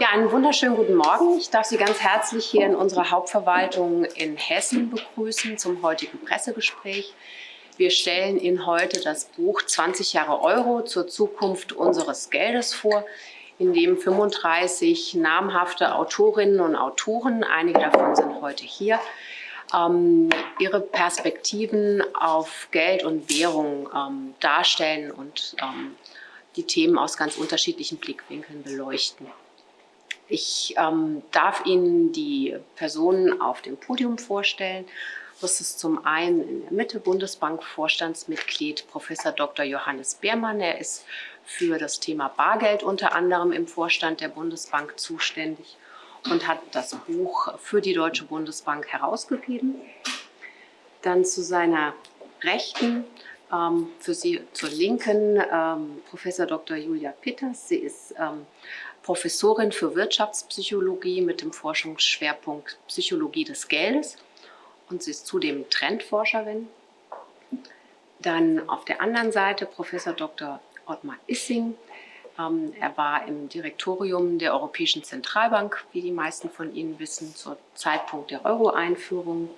Ja, einen wunderschönen guten Morgen. Ich darf Sie ganz herzlich hier in unserer Hauptverwaltung in Hessen begrüßen zum heutigen Pressegespräch. Wir stellen Ihnen heute das Buch 20 Jahre Euro zur Zukunft unseres Geldes vor, in dem 35 namhafte Autorinnen und Autoren, einige davon sind heute hier, ähm, ihre Perspektiven auf Geld und Währung ähm, darstellen und ähm, die Themen aus ganz unterschiedlichen Blickwinkeln beleuchten. Ich ähm, darf Ihnen die Personen auf dem Podium vorstellen. Das ist zum einen in der Mitte Bundesbank-Vorstandsmitglied Professor Dr. Johannes Beermann. Er ist für das Thema Bargeld unter anderem im Vorstand der Bundesbank zuständig und hat das Buch für die Deutsche Bundesbank herausgegeben. Dann zu seiner Rechten, ähm, für Sie zur Linken, ähm, Professor Dr. Julia Pitters. Sie ist ähm, Professorin für Wirtschaftspsychologie mit dem Forschungsschwerpunkt Psychologie des Geldes und sie ist zudem Trendforscherin. Dann auf der anderen Seite Professor Dr. Ottmar Issing. Ähm, er war im Direktorium der Europäischen Zentralbank, wie die meisten von Ihnen wissen, zum Zeitpunkt der Euro-Einführung.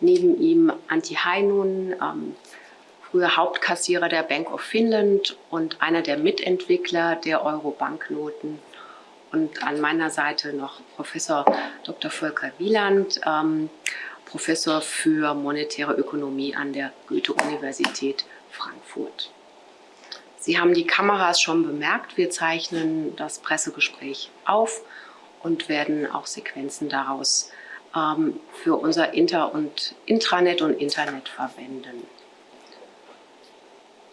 Neben ihm Antti Heinun, ähm, früher Hauptkassierer der Bank of Finland und einer der Mitentwickler der Euro-Banknoten. Und an meiner Seite noch Professor Dr. Volker Wieland, ähm, Professor für monetäre Ökonomie an der Goethe-Universität Frankfurt. Sie haben die Kameras schon bemerkt, wir zeichnen das Pressegespräch auf und werden auch Sequenzen daraus ähm, für unser Inter- und Intranet und Internet verwenden.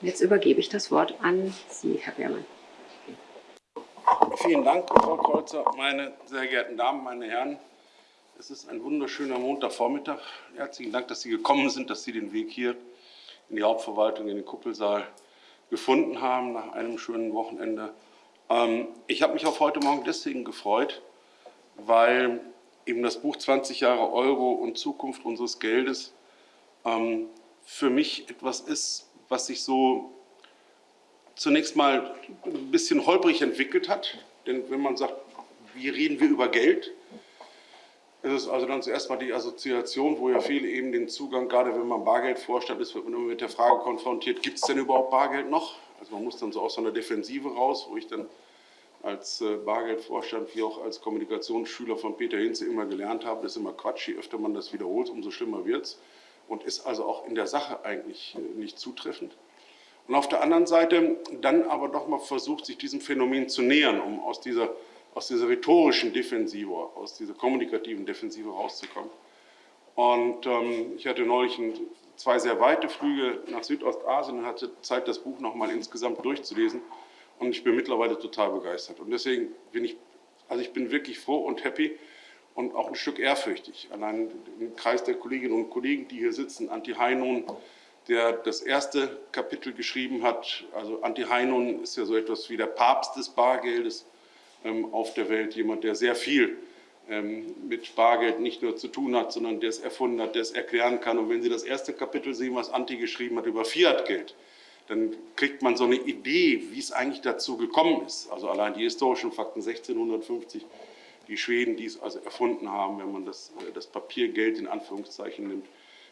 Jetzt übergebe ich das Wort an Sie, Herr Beermann. Vielen Dank, Frau Kreuzer. Meine sehr geehrten Damen, meine Herren, es ist ein wunderschöner Montagvormittag. Herzlichen Dank, dass Sie gekommen sind, dass Sie den Weg hier in die Hauptverwaltung, in den Kuppelsaal gefunden haben nach einem schönen Wochenende. Ähm, ich habe mich auf heute Morgen deswegen gefreut, weil eben das Buch 20 Jahre Euro und Zukunft unseres Geldes ähm, für mich etwas ist, was sich so zunächst mal ein bisschen holprig entwickelt hat. Denn wenn man sagt, wie reden wir über Geld, ist es also dann zuerst mal die Assoziation, wo ja viele eben den Zugang, gerade wenn man Bargeld vorstellt, ist, wird man immer mit der Frage konfrontiert, gibt es denn überhaupt Bargeld noch? Also man muss dann so aus so einer Defensive raus, wo ich dann als äh, Bargeldvorstand wie auch als Kommunikationsschüler von Peter Hinze immer gelernt habe, das ist immer Quatsch, je öfter man das wiederholt, umso schlimmer wird es und ist also auch in der Sache eigentlich äh, nicht zutreffend. Und auf der anderen Seite dann aber doch mal versucht, sich diesem Phänomen zu nähern, um aus dieser, aus dieser rhetorischen Defensive, aus dieser kommunikativen Defensive rauszukommen. Und ähm, ich hatte neulich ein, zwei sehr weite Flüge nach Südostasien und hatte Zeit, das Buch noch mal insgesamt durchzulesen. Und ich bin mittlerweile total begeistert. Und deswegen bin ich, also ich bin wirklich froh und happy, und auch ein Stück ehrfürchtig. Allein im Kreis der Kolleginnen und Kollegen, die hier sitzen, Anti Heinon, der das erste Kapitel geschrieben hat. Also Anti Heinon ist ja so etwas wie der Papst des Bargeldes ähm, auf der Welt, jemand, der sehr viel ähm, mit Bargeld nicht nur zu tun hat, sondern der es erfunden hat, der es erklären kann. Und wenn Sie das erste Kapitel sehen, was Anti geschrieben hat über Fiat-Geld, dann kriegt man so eine Idee, wie es eigentlich dazu gekommen ist. Also allein die historischen Fakten 1650 die Schweden, die es also erfunden haben, wenn man das, äh, das Papiergeld in Anführungszeichen nimmt,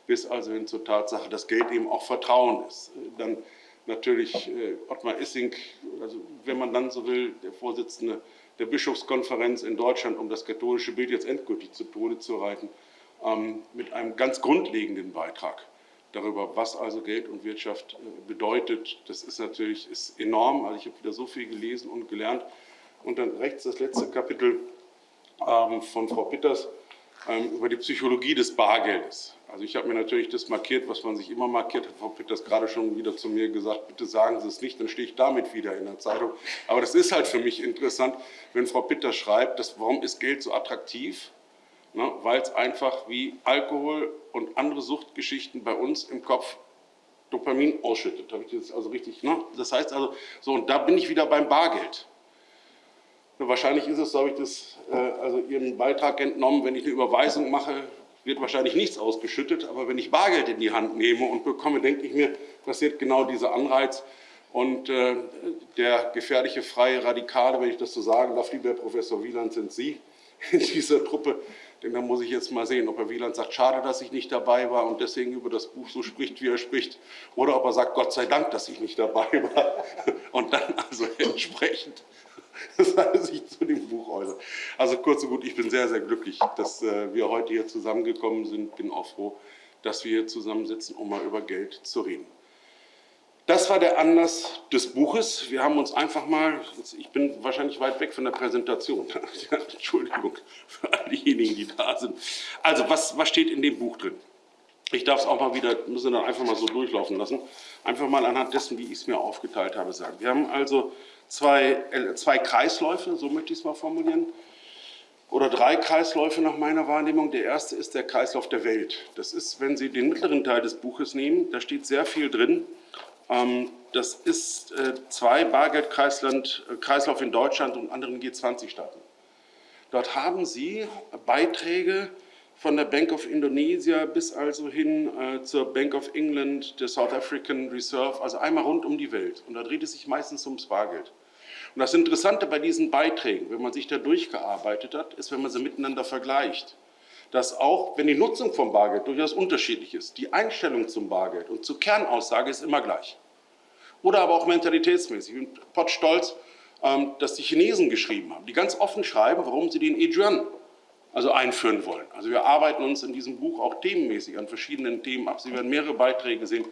bis also hin zur Tatsache, dass Geld eben auch Vertrauen ist. Äh, dann natürlich äh, Ottmar Issing, also wenn man dann so will, der Vorsitzende der Bischofskonferenz in Deutschland, um das katholische Bild jetzt endgültig zu Tode zu reiten, ähm, mit einem ganz grundlegenden Beitrag darüber, was also Geld und Wirtschaft bedeutet. Das ist natürlich ist enorm. Also ich habe wieder so viel gelesen und gelernt. Und dann rechts das letzte Kapitel von Frau Pitters ähm, über die Psychologie des Bargeldes. Also ich habe mir natürlich das markiert, was man sich immer markiert hat. Frau Pitters gerade schon wieder zu mir gesagt, bitte sagen Sie es nicht, dann stehe ich damit wieder in der Zeitung. Aber das ist halt für mich interessant, wenn Frau Pitters schreibt, dass, warum ist Geld so attraktiv? Ne, Weil es einfach wie Alkohol und andere Suchtgeschichten bei uns im Kopf Dopamin ausschüttet. Ich das also richtig? Ne? Das heißt also, so und da bin ich wieder beim Bargeld. Wahrscheinlich ist es, so habe ich das, äh, also Ihren Beitrag entnommen, wenn ich eine Überweisung mache, wird wahrscheinlich nichts ausgeschüttet, aber wenn ich Bargeld in die Hand nehme und bekomme, denke ich mir, passiert genau dieser Anreiz. Und äh, der gefährliche freie Radikale, wenn ich das so sagen darf, lieber Herr Professor Wieland, sind Sie in dieser Truppe. Denn da muss ich jetzt mal sehen, ob Herr Wieland sagt, schade, dass ich nicht dabei war und deswegen über das Buch so spricht, wie er spricht. Oder ob er sagt, Gott sei Dank, dass ich nicht dabei war. Und dann also entsprechend sich zu dem Buch äußert. Also kurz und gut, ich bin sehr, sehr glücklich, dass äh, wir heute hier zusammengekommen sind. Bin auch froh, dass wir hier zusammensitzen, um mal über Geld zu reden. Das war der Anlass des Buches. Wir haben uns einfach mal, ich bin wahrscheinlich weit weg von der Präsentation, Entschuldigung diejenigen, die da sind. Also was, was steht in dem Buch drin? Ich darf es auch mal wieder, müssen dann einfach mal so durchlaufen lassen, einfach mal anhand dessen, wie ich es mir aufgeteilt habe, sagen. Wir haben also zwei, äh, zwei Kreisläufe, so möchte ich es mal formulieren, oder drei Kreisläufe nach meiner Wahrnehmung. Der erste ist der Kreislauf der Welt. Das ist, wenn Sie den mittleren Teil des Buches nehmen, da steht sehr viel drin ähm, das ist äh, zwei Bargeldkreislauf in Deutschland und anderen G20-Staaten. Dort haben Sie Beiträge von der Bank of Indonesia bis also hin äh, zur Bank of England, der South African Reserve, also einmal rund um die Welt. Und da dreht es sich meistens ums Bargeld. Und das Interessante bei diesen Beiträgen, wenn man sich da durchgearbeitet hat, ist, wenn man sie miteinander vergleicht, dass auch, wenn die Nutzung von Bargeld durchaus unterschiedlich ist, die Einstellung zum Bargeld und zur Kernaussage ist immer gleich. Oder aber auch mentalitätsmäßig. Ich bin pottstolz, ähm, dass die Chinesen geschrieben haben, die ganz offen schreiben, warum sie den E-Yuan also einführen wollen. Also wir arbeiten uns in diesem Buch auch themenmäßig an verschiedenen Themen ab. Sie werden mehrere Beiträge sehen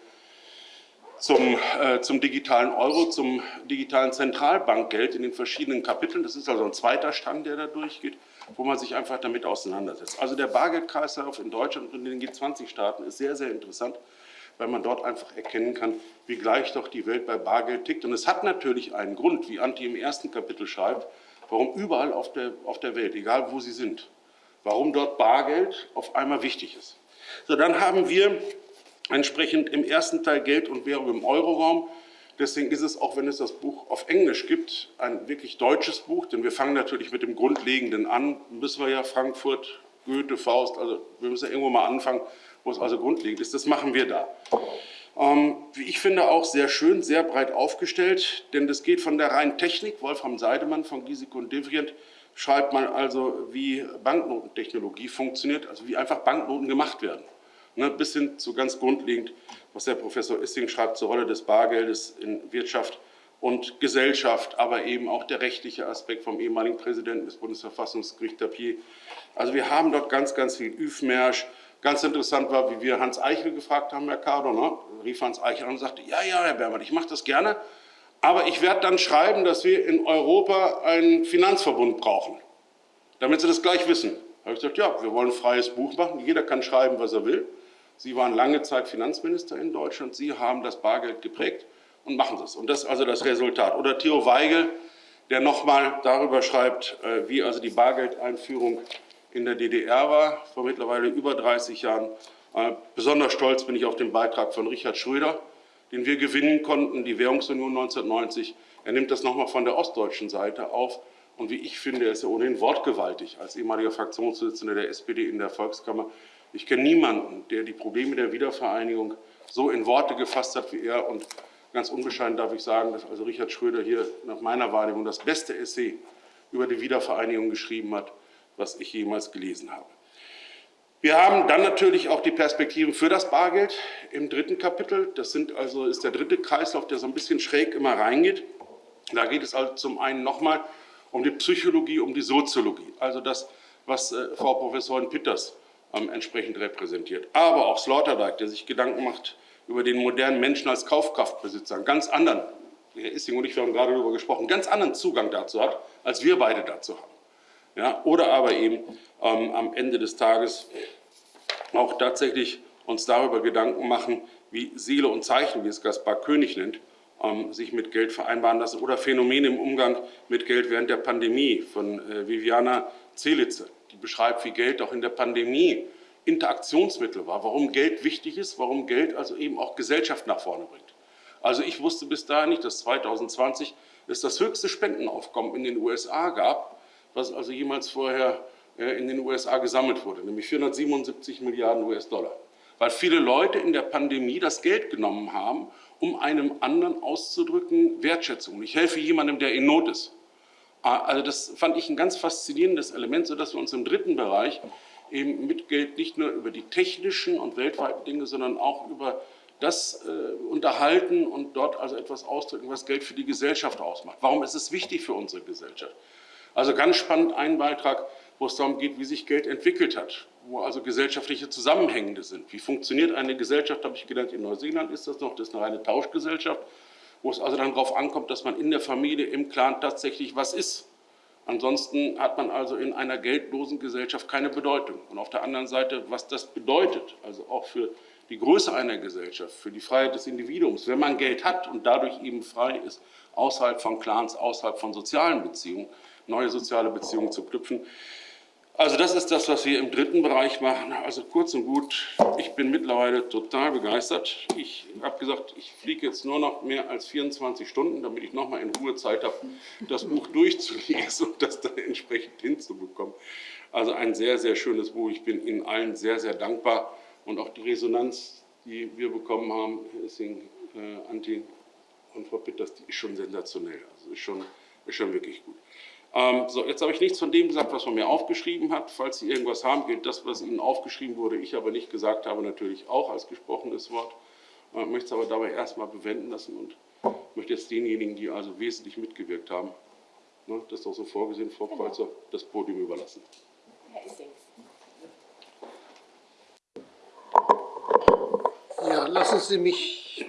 zum, äh, zum digitalen Euro, zum digitalen Zentralbankgeld in den verschiedenen Kapiteln. Das ist also ein zweiter Stand, der da durchgeht wo man sich einfach damit auseinandersetzt. Also der Bargeldkreislauf in Deutschland und in den G20-Staaten ist sehr, sehr interessant, weil man dort einfach erkennen kann, wie gleich doch die Welt bei Bargeld tickt. Und es hat natürlich einen Grund, wie Anti im ersten Kapitel schreibt, warum überall auf der, auf der Welt, egal wo sie sind, warum dort Bargeld auf einmal wichtig ist. So, dann haben wir entsprechend im ersten Teil Geld und Währung im Euroraum. Deswegen ist es, auch wenn es das Buch auf Englisch gibt, ein wirklich deutsches Buch, denn wir fangen natürlich mit dem Grundlegenden an, müssen wir ja Frankfurt, Goethe, Faust, also wir müssen ja irgendwo mal anfangen, wo es also grundlegend ist. Das machen wir da. Ähm, wie ich finde, auch sehr schön, sehr breit aufgestellt, denn das geht von der reinen Technik, Wolfram Seidemann von Giesecke und Devrient schreibt mal also, wie Banknotentechnologie funktioniert, also wie einfach Banknoten gemacht werden, ne, bis hin zu ganz grundlegend was der Professor Issing schreibt zur Rolle des Bargeldes in Wirtschaft und Gesellschaft, aber eben auch der rechtliche Aspekt vom ehemaligen Präsidenten des Bundesverfassungsgerichts Tapier. Also wir haben dort ganz, ganz viel Üfmersch. Ganz interessant war, wie wir Hans Eichel gefragt haben, Herr Cardo, ne? rief Hans Eichel an und sagte, ja, ja, Herr Bermann, ich mache das gerne, aber ich werde dann schreiben, dass wir in Europa einen Finanzverbund brauchen, damit Sie das gleich wissen. Da habe ich gesagt, ja, wir wollen ein freies Buch machen, jeder kann schreiben, was er will. Sie waren lange Zeit Finanzminister in Deutschland. Sie haben das Bargeld geprägt und machen das. Und das ist also das Resultat. Oder Theo Weigel, der nochmal darüber schreibt, äh, wie also die Bargeldeinführung in der DDR war, vor mittlerweile über 30 Jahren. Äh, besonders stolz bin ich auf den Beitrag von Richard Schröder, den wir gewinnen konnten, die Währungsunion 1990. Er nimmt das nochmal von der ostdeutschen Seite auf. Und wie ich finde, er ist ja ohnehin wortgewaltig als ehemaliger Fraktionsvorsitzender der SPD in der Volkskammer. Ich kenne niemanden, der die Probleme der Wiedervereinigung so in Worte gefasst hat wie er. Und ganz unbescheiden darf ich sagen, dass also Richard Schröder hier nach meiner Wahrnehmung das beste Essay über die Wiedervereinigung geschrieben hat, was ich jemals gelesen habe. Wir haben dann natürlich auch die Perspektiven für das Bargeld im dritten Kapitel. Das sind also, ist der dritte Kreislauf, der so ein bisschen schräg immer reingeht. Da geht es also zum einen nochmal um die Psychologie, um die Soziologie. Also das, was äh, Frau Professorin Pitters ähm, entsprechend repräsentiert. Aber auch Sloterdijk, der sich Gedanken macht über den modernen Menschen als Kaufkraftbesitzer, einen ganz anderen, Herr Issing und ich wir haben gerade darüber gesprochen, ganz anderen Zugang dazu hat, als wir beide dazu haben. Ja, oder aber eben ähm, am Ende des Tages auch tatsächlich uns darüber Gedanken machen, wie Seele und Zeichen, wie es Gaspar König nennt, ähm, sich mit Geld vereinbaren lassen oder Phänomene im Umgang mit Geld während der Pandemie von äh, Viviana Zelitze die beschreibt, wie Geld auch in der Pandemie Interaktionsmittel war, warum Geld wichtig ist, warum Geld also eben auch Gesellschaft nach vorne bringt. Also ich wusste bis dahin nicht, dass 2020 es das höchste Spendenaufkommen in den USA gab, was also jemals vorher äh, in den USA gesammelt wurde, nämlich 477 Milliarden US-Dollar. weil viele Leute in der Pandemie das Geld genommen haben, um einem anderen auszudrücken Wertschätzung. Ich helfe jemandem, der in Not ist. Ah, also das fand ich ein ganz faszinierendes Element, sodass wir uns im dritten Bereich eben mit Geld nicht nur über die technischen und weltweiten Dinge, sondern auch über das äh, unterhalten und dort also etwas ausdrücken, was Geld für die Gesellschaft ausmacht. Warum ist es wichtig für unsere Gesellschaft? Also ganz spannend ein Beitrag, wo es darum geht, wie sich Geld entwickelt hat, wo also gesellschaftliche Zusammenhänge sind. Wie funktioniert eine Gesellschaft, habe ich gelernt, in Neuseeland ist das noch, das ist eine reine Tauschgesellschaft, wo es also dann darauf ankommt, dass man in der Familie, im Clan tatsächlich was ist. Ansonsten hat man also in einer geldlosen Gesellschaft keine Bedeutung. Und auf der anderen Seite, was das bedeutet, also auch für die Größe einer Gesellschaft, für die Freiheit des Individuums, wenn man Geld hat und dadurch eben frei ist, außerhalb von Clans, außerhalb von sozialen Beziehungen, neue soziale Beziehungen zu knüpfen. Also das ist das, was wir im dritten Bereich machen. Also kurz und gut, ich bin mittlerweile total begeistert. Ich habe gesagt, ich fliege jetzt nur noch mehr als 24 Stunden, damit ich nochmal in Ruhe Zeit habe, das Buch durchzulesen und das dann entsprechend hinzubekommen. Also ein sehr, sehr schönes Buch. Ich bin Ihnen allen sehr, sehr dankbar. Und auch die Resonanz, die wir bekommen haben, Sing, äh, Anti und Frau Pitters, die ist schon sensationell. Also ist schon, ist schon wirklich gut. Ähm, so, jetzt habe ich nichts von dem gesagt, was man mir aufgeschrieben hat. Falls Sie irgendwas haben, gilt das, was Ihnen aufgeschrieben wurde, ich aber nicht gesagt habe, natürlich auch als gesprochenes Wort. Ich möchte es aber dabei erstmal bewenden lassen und möchte jetzt denjenigen, die also wesentlich mitgewirkt haben, ne, das ist doch so vorgesehen, Frau genau. Kreuzer, das Podium überlassen. Herr Issing. Ja, lassen Sie mich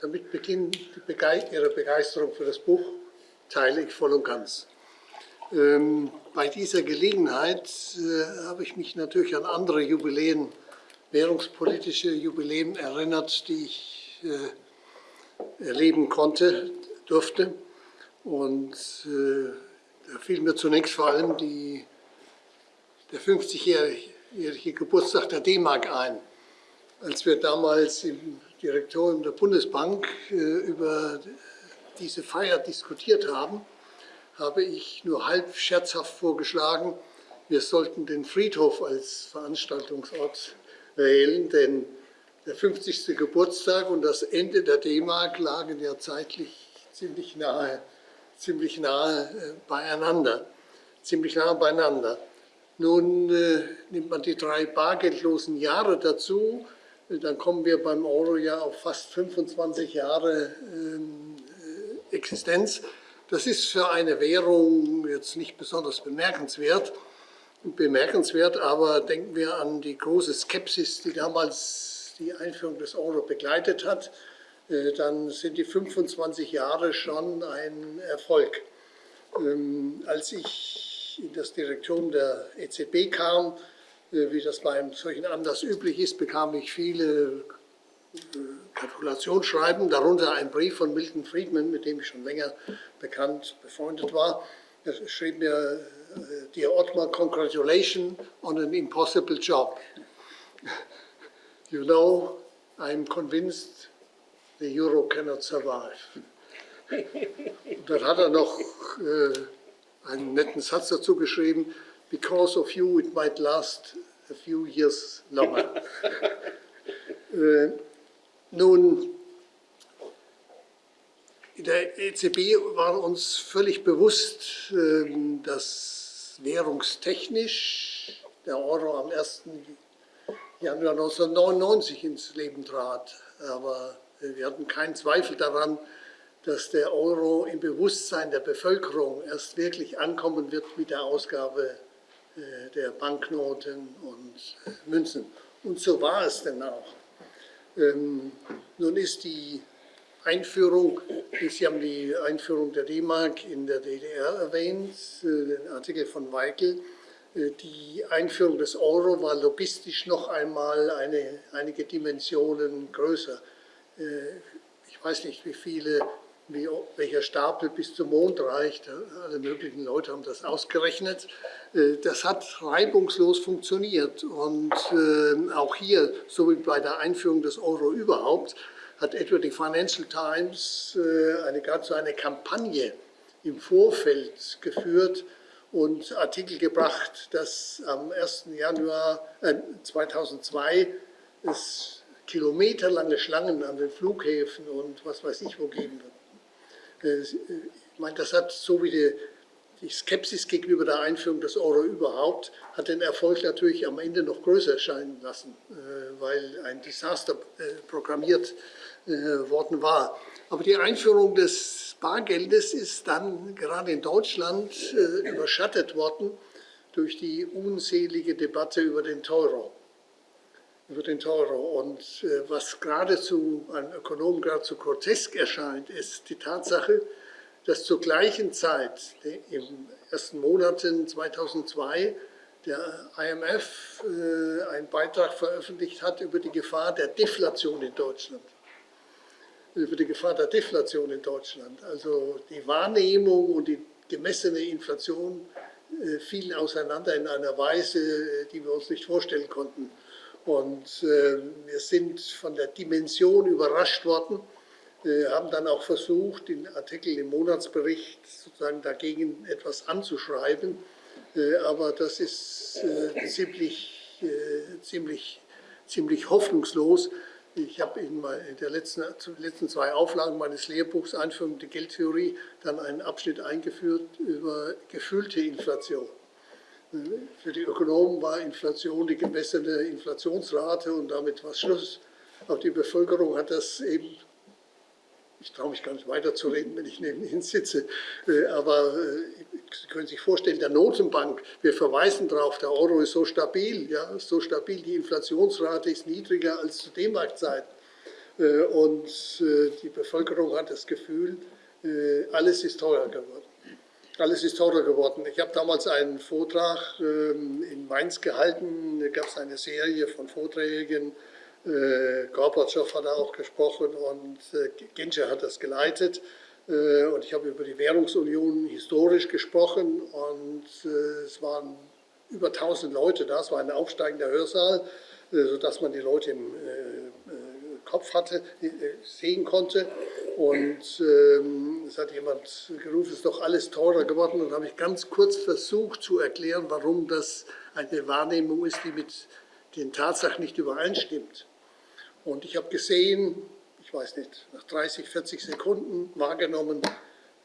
damit beginnen, Ihre Begeisterung für das Buch teile ich voll und ganz. Ähm, bei dieser Gelegenheit äh, habe ich mich natürlich an andere Jubiläen, währungspolitische Jubiläen erinnert, die ich äh, erleben konnte, durfte. Und äh, da fiel mir zunächst vor allem die, der 50-jährige Geburtstag der D-Mark ein. Als wir damals im Direktorium der Bundesbank äh, über diese Feier diskutiert haben, habe ich nur halb scherzhaft vorgeschlagen, wir sollten den Friedhof als Veranstaltungsort wählen, denn der 50. Geburtstag und das Ende der D-Mark lagen ja zeitlich ziemlich nahe, ziemlich nahe äh, beieinander. Ziemlich nahe beieinander. Nun äh, nimmt man die drei bargeldlosen Jahre dazu, dann kommen wir beim Euro ja auf fast 25 Jahre ähm, Existenz. Das ist für eine Währung jetzt nicht besonders bemerkenswert, bemerkenswert, aber denken wir an die große Skepsis, die damals die Einführung des Euro begleitet hat, äh, dann sind die 25 Jahre schon ein Erfolg. Ähm, als ich in das Direktorium der EZB kam, äh, wie das bei einem solchen Anlass üblich ist, bekam ich viele Gratulationsschreiben, darunter ein Brief von Milton Friedman, mit dem ich schon länger bekannt, befreundet war. Er schrieb mir, äh, Dear Otmar, congratulations on an impossible job. You know, I'm convinced the euro cannot survive. Und dann hat er noch äh, einen netten Satz dazu geschrieben, because of you it might last a few years longer. äh, nun, in der EZB war uns völlig bewusst, ähm, dass währungstechnisch der Euro am 1. Januar 1999 ins Leben trat. Aber wir hatten keinen Zweifel daran, dass der Euro im Bewusstsein der Bevölkerung erst wirklich ankommen wird mit der Ausgabe äh, der Banknoten und äh, Münzen. Und so war es denn auch. Ähm, nun ist die Einführung, Sie haben die Einführung der D-Mark in der DDR erwähnt, äh, den Artikel von Weigel. Äh, die Einführung des Euro war logistisch noch einmal eine, einige Dimensionen größer. Äh, ich weiß nicht, wie viele wie, welcher Stapel bis zum Mond reicht. Alle möglichen Leute haben das ausgerechnet. Äh, das hat reibungslos funktioniert und äh, auch hier, so wie bei der Einführung des Euro überhaupt, hat etwa die Financial Times äh, eine, so eine Kampagne im Vorfeld geführt, und Artikel gebracht, dass am 1. Januar äh, 2002 es kilometerlange Schlangen an den Flughäfen und was weiß ich wo geben wird. Äh, ich meine, das hat so wie die, die Skepsis gegenüber der Einführung des Euro überhaupt, hat den Erfolg natürlich am Ende noch größer erscheinen lassen, äh, weil ein Desaster äh, programmiert worden war. Aber die Einführung des Bargeldes ist dann gerade in Deutschland überschattet worden durch die unselige Debatte über den Euro über den Euro. Und äh, was geradezu einem Ökonomen geradezu grotesk erscheint, ist die Tatsache, dass zur gleichen Zeit, in ersten Monaten 2002, der IMF äh, einen Beitrag veröffentlicht hat über die Gefahr der Deflation in Deutschland. Über die Gefahr der Deflation in Deutschland. Also die Wahrnehmung und die gemessene Inflation äh, fielen auseinander in einer Weise, äh, die wir uns nicht vorstellen konnten. Und äh, wir sind von der Dimension überrascht worden, äh, haben dann auch versucht, den Artikel im Monatsbericht sozusagen dagegen etwas anzuschreiben. Äh, aber das ist äh, ziemlich, äh, ziemlich, ziemlich hoffnungslos. Ich habe in, in der letzten, letzten zwei Auflagen meines Lehrbuchs Einführung in die Geldtheorie dann einen Abschnitt eingeführt über gefühlte Inflation. Für die Ökonomen war Inflation die gemessene Inflationsrate und damit war Schluss. Auch die Bevölkerung hat das eben, ich traue mich gar nicht weiterzureden, wenn ich neben Ihnen sitze, äh, aber äh, Sie können sich vorstellen, der Notenbank, wir verweisen darauf, der Euro ist so stabil, ja, so stabil, die Inflationsrate ist niedriger als zu D-Mark-Zeiten. Äh, und die Bevölkerung hat das Gefühl, alles ist teurer geworden. Alles ist teurer geworden. Ich habe damals einen Vortrag ähm, in Mainz gehalten. Da gab es eine Serie von Vorträgen. Äh, Gorbatschow hat da auch gesprochen und äh, Genscher hat das geleitet. Äh, und ich habe über die Währungsunion historisch gesprochen und es waren über 1000 Leute da. Es war ein aufsteigender Hörsaal, sodass man die Leute im Kopf hatte, sehen konnte. Und ähm, es hat jemand gerufen, es ist doch alles teurer geworden. Und habe ich ganz kurz versucht zu erklären, warum das eine Wahrnehmung ist, die mit den Tatsachen nicht übereinstimmt. Und ich habe gesehen, ich weiß nicht, nach 30, 40 Sekunden wahrgenommen,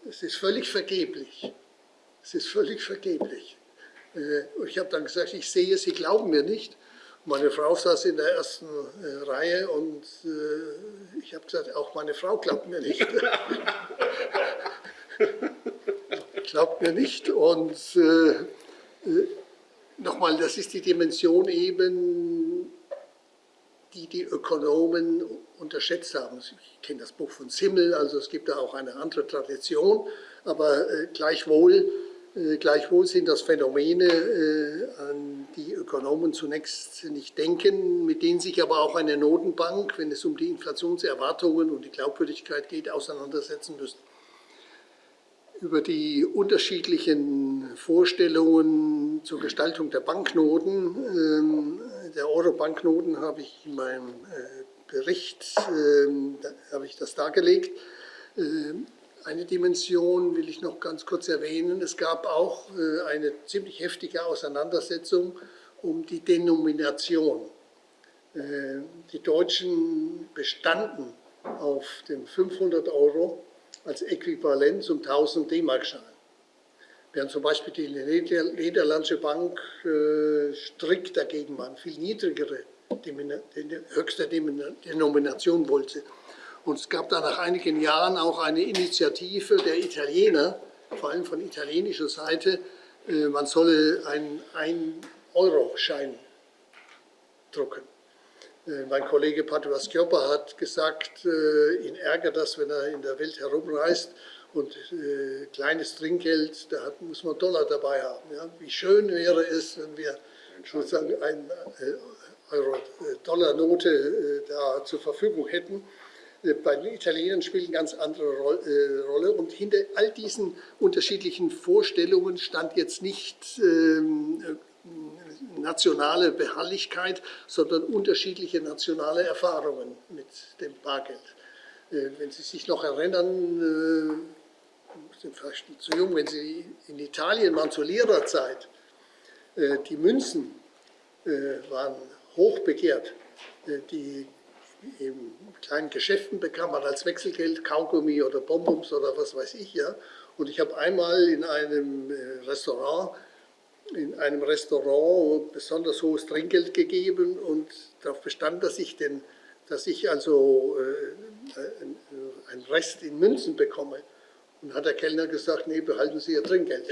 es ist völlig vergeblich. Es ist völlig vergeblich. Äh, ich habe dann gesagt, ich sehe, Sie glauben mir nicht. Meine Frau saß in der ersten äh, Reihe und äh, ich habe gesagt, auch meine Frau glaubt mir nicht. glaubt mir nicht. Und äh, äh, nochmal, das ist die Dimension eben, die die Ökonomen unterschätzt haben. Ich kenne das Buch von Simmel, also es gibt da auch eine andere Tradition, aber äh, gleichwohl gleichwohl sind das Phänomene, äh, an die Ökonomen zunächst nicht denken, mit denen sich aber auch eine Notenbank, wenn es um die Inflationserwartungen und die Glaubwürdigkeit geht, auseinandersetzen müssen. Über die unterschiedlichen Vorstellungen zur Gestaltung der Banknoten, ähm, der Euro-Banknoten, habe ich in meinem äh, Bericht ähm, habe ich das dargelegt. Eine Dimension will ich noch ganz kurz erwähnen. Es gab auch äh, eine ziemlich heftige Auseinandersetzung um die Denomination. Äh, die Deutschen bestanden auf dem 500 Euro als Äquivalent zum 1000 D-Mark-Schein. Während zum Beispiel die Niederländische Bank äh, strikt dagegen war, viel niedrigere höchste Denomination wollte. Und es gab da nach einigen Jahren auch eine Initiative der Italiener, vor allem von italienischer Seite, äh, man solle einen 1-Euro-Schein drucken. Äh, mein Kollege Padua Schioppa hat gesagt, äh, ihn ärgert das, wenn er in der Welt herumreist und kleines Trinkgeld, da muss man Dollar dabei haben. Wie schön wäre es, wenn wir sozusagen eine Euro-Dollar-Note da zur Verfügung hätten. Äh, bei den Italienern spielt eine ganz andere äh, Rolle. Und hinter all diesen unterschiedlichen Vorstellungen stand jetzt nicht ähm, äh, nationale Beharrlichkeit, sondern unterschiedliche nationale Erfahrungen mit dem Bargeld. Wenn Sie sich noch erinnern, sind vielleicht zu jung, wenn Sie in Italien waren zur Lehrerzeit, die Münzen waren hoch begehrt. Äh, die in kleinen Geschäften bekam man als Wechselgeld Kaugummi oder Bonbons oder was weiß ich. Ja. Und ich habe einmal in einem Restaurant in einem Restaurant besonders hohes Trinkgeld gegeben und darauf bestand, dass ich, den, dass ich also äh, einen Rest in Münzen bekomme. Und hat der Kellner gesagt, nee, behalten Sie Ihr Trinkgeld.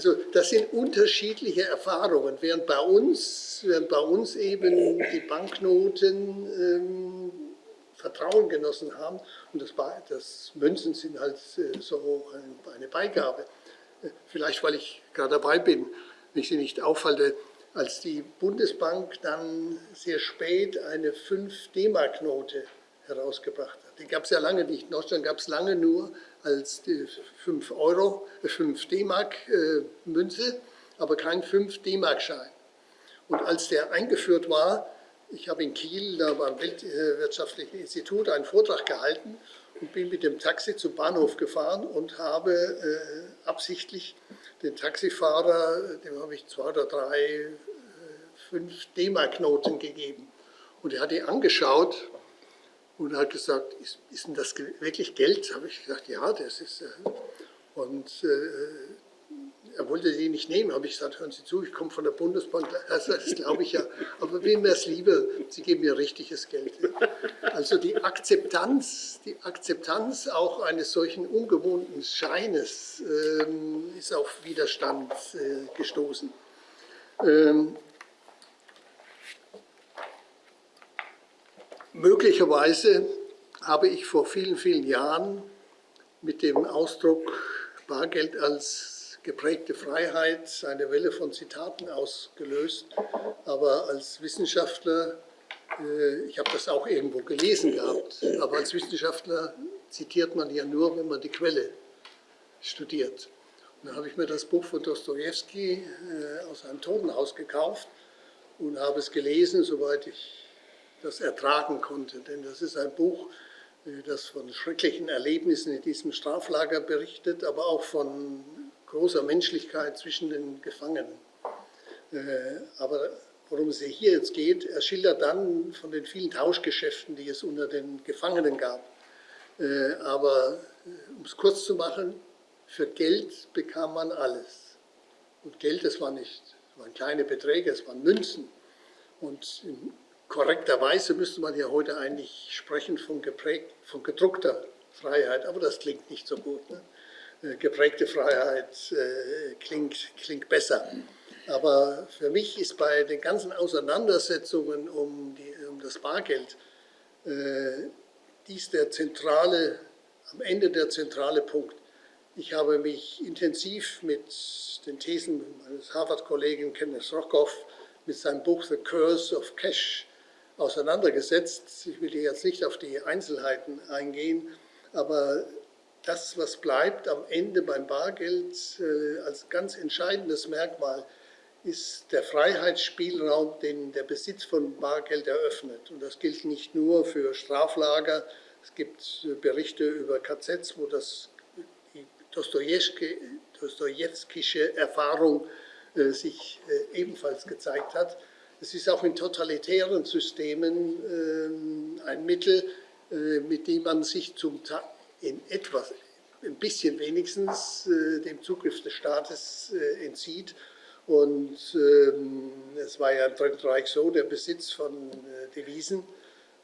Also das sind unterschiedliche Erfahrungen, während bei uns, während bei uns eben die Banknoten ähm, Vertrauen genossen haben und das, das Münzen sind halt äh, so eine Beigabe. Vielleicht, weil ich gerade dabei bin, wenn ich Sie nicht aufhalte, als die Bundesbank dann sehr spät eine 5-D-Mark-Note herausgebracht hat. Die gab es ja lange nicht. In Deutschland gab es lange nur als 5 Euro, 5 D-Mark äh, Münze, aber kein 5 D-Mark-Schein. Und als der eingeführt war, ich habe in Kiel, da beim Weltwirtschaftlichen Institut, einen Vortrag gehalten und bin mit dem Taxi zum Bahnhof gefahren und habe äh, absichtlich den Taxifahrer, dem habe ich zwei oder drei, äh, fünf D-Mark-Noten gegeben. Und er hat die angeschaut und hat gesagt, ist, ist denn das wirklich Geld? Habe ich gesagt, ja, das ist. Äh, und äh, er wollte die nicht nehmen, habe ich gesagt, hören Sie zu, ich komme von der Bundesbank, also das glaube ich ja, aber wem wäre es lieber, Sie geben mir richtiges Geld. Also die Akzeptanz, die Akzeptanz auch eines solchen ungewohnten Scheines ähm, ist auf Widerstand äh, gestoßen. Ähm, möglicherweise habe ich vor vielen, vielen Jahren mit dem Ausdruck Bargeld als geprägte Freiheit eine Welle von Zitaten ausgelöst. Aber als Wissenschaftler, äh, ich habe das auch irgendwo gelesen gehabt, aber als Wissenschaftler zitiert man ja nur, wenn man die Quelle studiert. Und dann habe ich mir das Buch von Dostoevsky äh, aus einem Totenhaus gekauft und habe es gelesen, soweit ich das ertragen konnte. Denn das ist ein Buch, äh, das von schrecklichen Erlebnissen in diesem Straflager berichtet, aber auch von großer Menschlichkeit zwischen den Gefangenen. Äh, aber worum es hier jetzt geht, er schildert dann von den vielen Tauschgeschäften, die es unter den Gefangenen gab. Äh, aber um es kurz zu machen, für Geld bekam man alles. Und Geld, das war nicht, das waren kleine Beträge, es waren Münzen. Und in korrekter Weise müsste man ja heute eigentlich sprechen von, geprägt, von gedruckter Freiheit, aber das klingt nicht so gut. Ne? Äh, geprägte Freiheit äh, klingt, klingt besser. Aber für mich ist bei den ganzen Auseinandersetzungen um, die, um das Bargeld äh, dies der zentrale, am Ende der zentrale Punkt. Ich habe mich intensiv mit den Thesen meines Harvard-Kollegen Kenneth Rockhoff mit seinem Buch The Curse of Cash auseinandergesetzt. Ich will hier jetzt nicht auf die Einzelheiten eingehen, aber das, was bleibt am Ende beim Bargeld äh, als ganz entscheidendes Merkmal, ist der Freiheitsspielraum, den der Besitz von Bargeld eröffnet. Und das gilt nicht nur für Straflager. Es gibt äh, Berichte über KZs, wo das die Dostojewskische Erfahrung äh, sich äh, ebenfalls gezeigt hat. Es ist auch in totalitären Systemen ähm, ein Mittel, äh, mit dem man sich zum Teil in etwas, ein bisschen wenigstens äh, dem Zugriff des Staates äh, entzieht. Und ähm, es war ja im Dritten Reich so, der Besitz von äh, Devisen,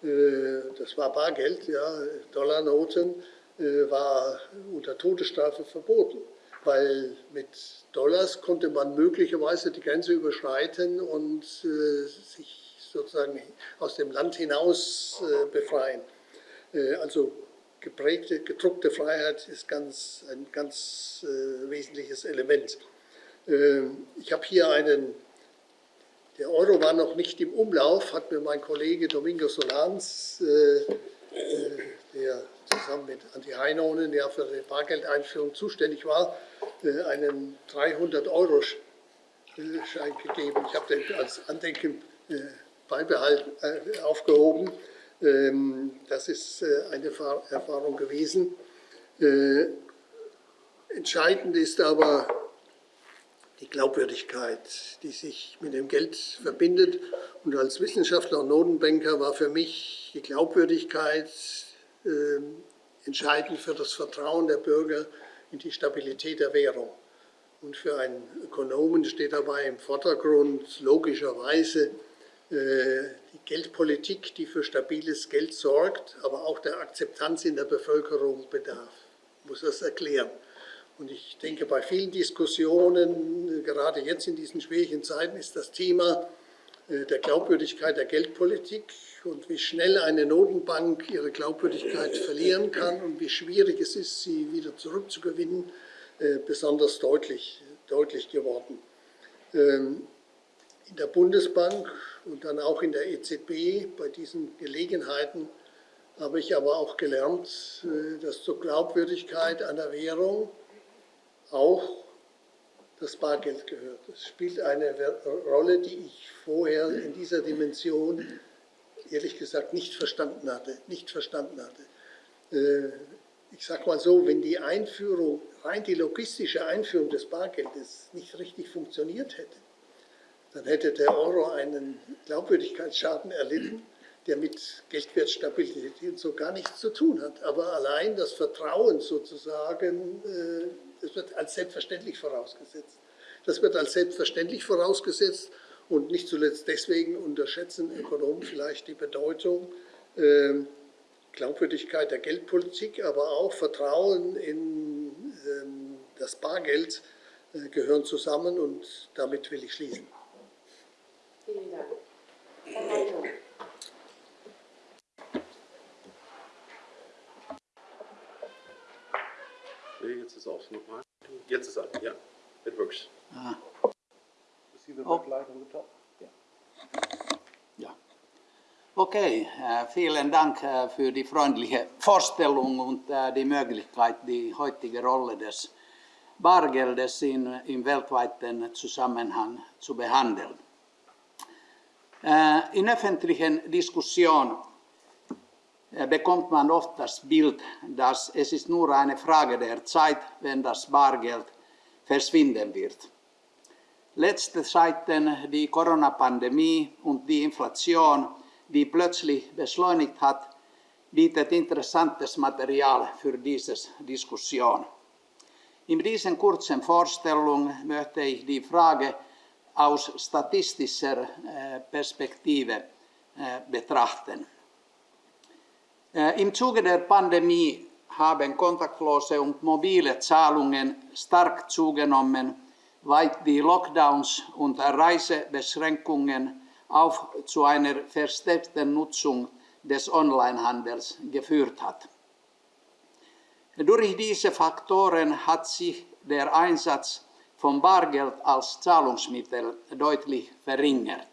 äh, das war Bargeld, ja, Dollarnoten, äh, war unter Todesstrafe verboten, weil mit Dollars konnte man möglicherweise die Grenze überschreiten und äh, sich sozusagen aus dem Land hinaus befreien. also geprägte, gedruckte Freiheit ist ganz, ein ganz äh, wesentliches Element. Ähm, ich habe hier einen, der Euro war noch nicht im Umlauf, hat mir mein Kollege Domingo Solans, äh, äh, der zusammen mit Anti Heinonen, der für die Bargeldeinführung zuständig war, äh, einen 300-Euro-Schein gegeben. Ich habe den als Andenken äh, beibehalten, äh, aufgehoben. Ähm, das ist eine Erfahrung gewesen. Entscheidend ist aber die Glaubwürdigkeit, die sich mit dem Geld verbindet. Und als Wissenschaftler und Notenbanker war für mich die Glaubwürdigkeit entscheidend für das Vertrauen der Bürger in die Stabilität der Währung. Und für einen Ökonomen steht dabei im Vordergrund logischerweise äh, die Geldpolitik, die für stabiles Geld sorgt, aber auch der Akzeptanz in der Bevölkerung bedarf. Ich muss das erklären. Und ich denke, bei vielen Diskussionen, gerade jetzt in diesen schwierigen Zeiten, ist das Thema äh, der Glaubwürdigkeit der Geldpolitik und wie schnell eine Notenbank ihre Glaubwürdigkeit verlieren kann und wie schwierig es ist, sie wieder zurückzugewinnen, äh, besonders deutlich, deutlich geworden. Ähm, in der Bundesbank und dann auch in der EZB bei diesen Gelegenheiten habe ich aber auch gelernt, äh, dass zur Glaubwürdigkeit einer Währung auch das Bargeld gehört. Es spielt eine Rolle, die ich vorher in dieser Dimension ehrlich gesagt nicht verstanden hatte. Nicht verstanden hatte. Äh, ich sage mal so, wenn die Einführung, rein die logistische Einführung des Bargeldes nicht richtig funktioniert hätte, dann hätte der Euro einen Glaubwürdigkeitsschaden erlitten, der mit Geldwertstabilität so gar nichts zu tun hat. Aber allein das Vertrauen sozusagen, äh, das wird als selbstverständlich vorausgesetzt. Das wird als selbstverständlich vorausgesetzt und nicht zuletzt deswegen unterschätzen Ökonomen vielleicht die Bedeutung äh, Glaubwürdigkeit der Geldpolitik, aber auch Vertrauen in äh, das Bargeld äh, gehören zusammen und damit will ich schließen. Vielen Dank. Jetzt ist aus nochmal. Jetzt ist an, ja. It works. Ah. The oh. light on the top? Yeah. Ja. Okej, okay. Äh, vielen Dank äh, für die freundliche Vorstellung und äh, die Möglichkeit, die heutige Rolle des Bargeldes in, im weltweiten Zusammenhang zu behandeln. In öffentlichen Diskussion bekommt man oft das Bild, dass es ist nur eine Frage der Zeit, wenn das Bargeld verschwinden wird. Letzte Zeiten die Corona-Pandemie und die Inflation, die plötzlich beschleunigt hat, bietet interessantes Material für diese Diskussion. In diesen kurzen Vorstellung möchte ich die Frage aus statistischer äh, Perspektive äh, betrachten. Äh, Im Zuge der Pandemie haben kontaktlose und mobile Zahlungen stark zugenommen, die Lockdowns und Reisebeschränkungen auch zu einer verstärkten Nutzung des Onlinehandels geführt hat. Durch diese Faktoren hat sich der Einsatz von Bargeld als Zahlungsmittel deutlich verringert,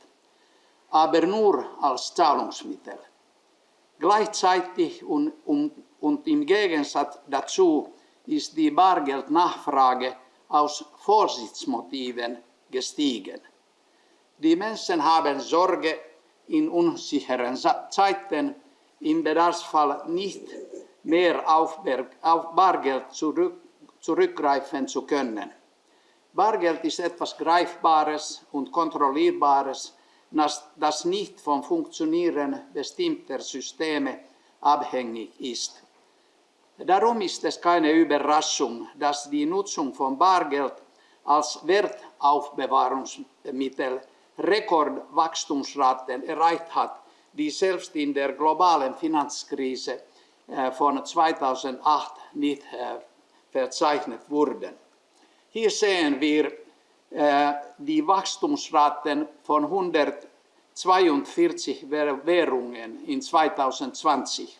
aber nur als Zahlungsmittel. Gleichzeitig und, und, und im Gegensatz dazu ist die Bargeldnachfrage aus Vorsichtsmotiven gestiegen. Die Menschen haben Sorge, in unsicheren Zeiten im Bedarfsfall nicht mehr auf, Bargeld zurück, zurückgreifen zu können. Bargeld ist etwas Greifbares und Kontrollierbares, das nicht vom Funktionieren bestimmter Systeme abhängig ist. Darum ist es keine Überraschung, dass die Nutzung von Bargeld als Wertaufbewahrungsmittel Rekordwachstumsraten erreicht hat, die selbst in der globalen Finanzkrise äh, von 2008 nicht äh, verzeichnet wurden. Hier sehen wir äh, die Wachstumsraten von 142 Währungen in 2020.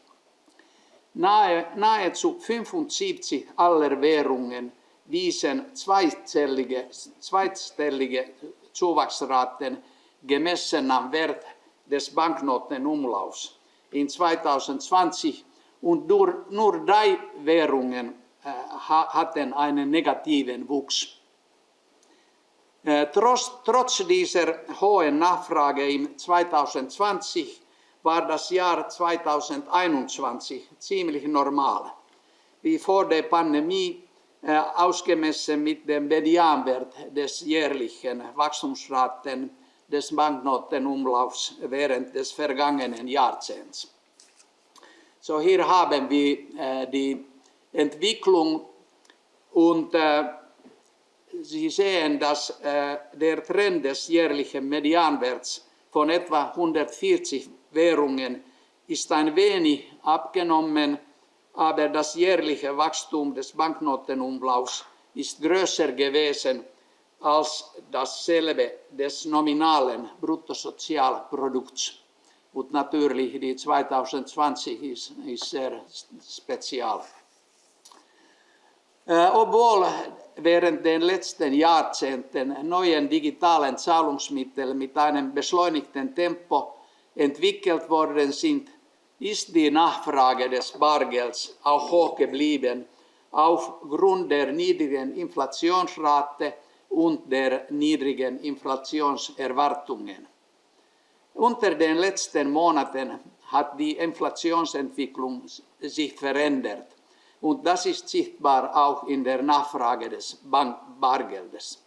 Nahe, nahezu 75 aller Währungen wiesen zweistellige, zweistellige Zuwachsraten gemessen am Wert des Banknotenumlaufs in 2020 und nur, nur drei Währungen äh, hatten einen negativen Wuchs. Äh, trotz, trotz dieser hohen Nachfrage im 2020 war das Jahr 2021 ziemlich normal. Wie vor der Pandemie äh, ausgemessen mit dem Medianwert des jährlichen Wachstumsraten des Banknotenumlaufs während des vergangenen Jahrzehnts. So hier haben wir äh, die Entwicklung und äh, Sie sehen, dass äh, der Trend des jährlichen Medianwerts von etwa 140 Währungen ist ein wenig abgenommen, aber das jährliche Wachstum des Banknotenumlaufs ist größer gewesen als dasselbe des nominalen Bruttosozialprodukts. Und natürlich die 2020 ist, ist sehr spezial. Äh, obwohl während den letzten Jahrzehnten neuen digitalen Zahlungsmittel mit einem beschleunigten Tempo entwickelt worden sind, ist die Nachfrage des Bargelds auch hoch geblieben, aufgrund der niedrigen Inflationsrate und der niedrigen Inflationserwartungen. Unter den letzten Monaten hat die Inflationsentwicklung sich verändert. Und das ist sichtbar auch in der Nachfrage des Bank Bargeldes.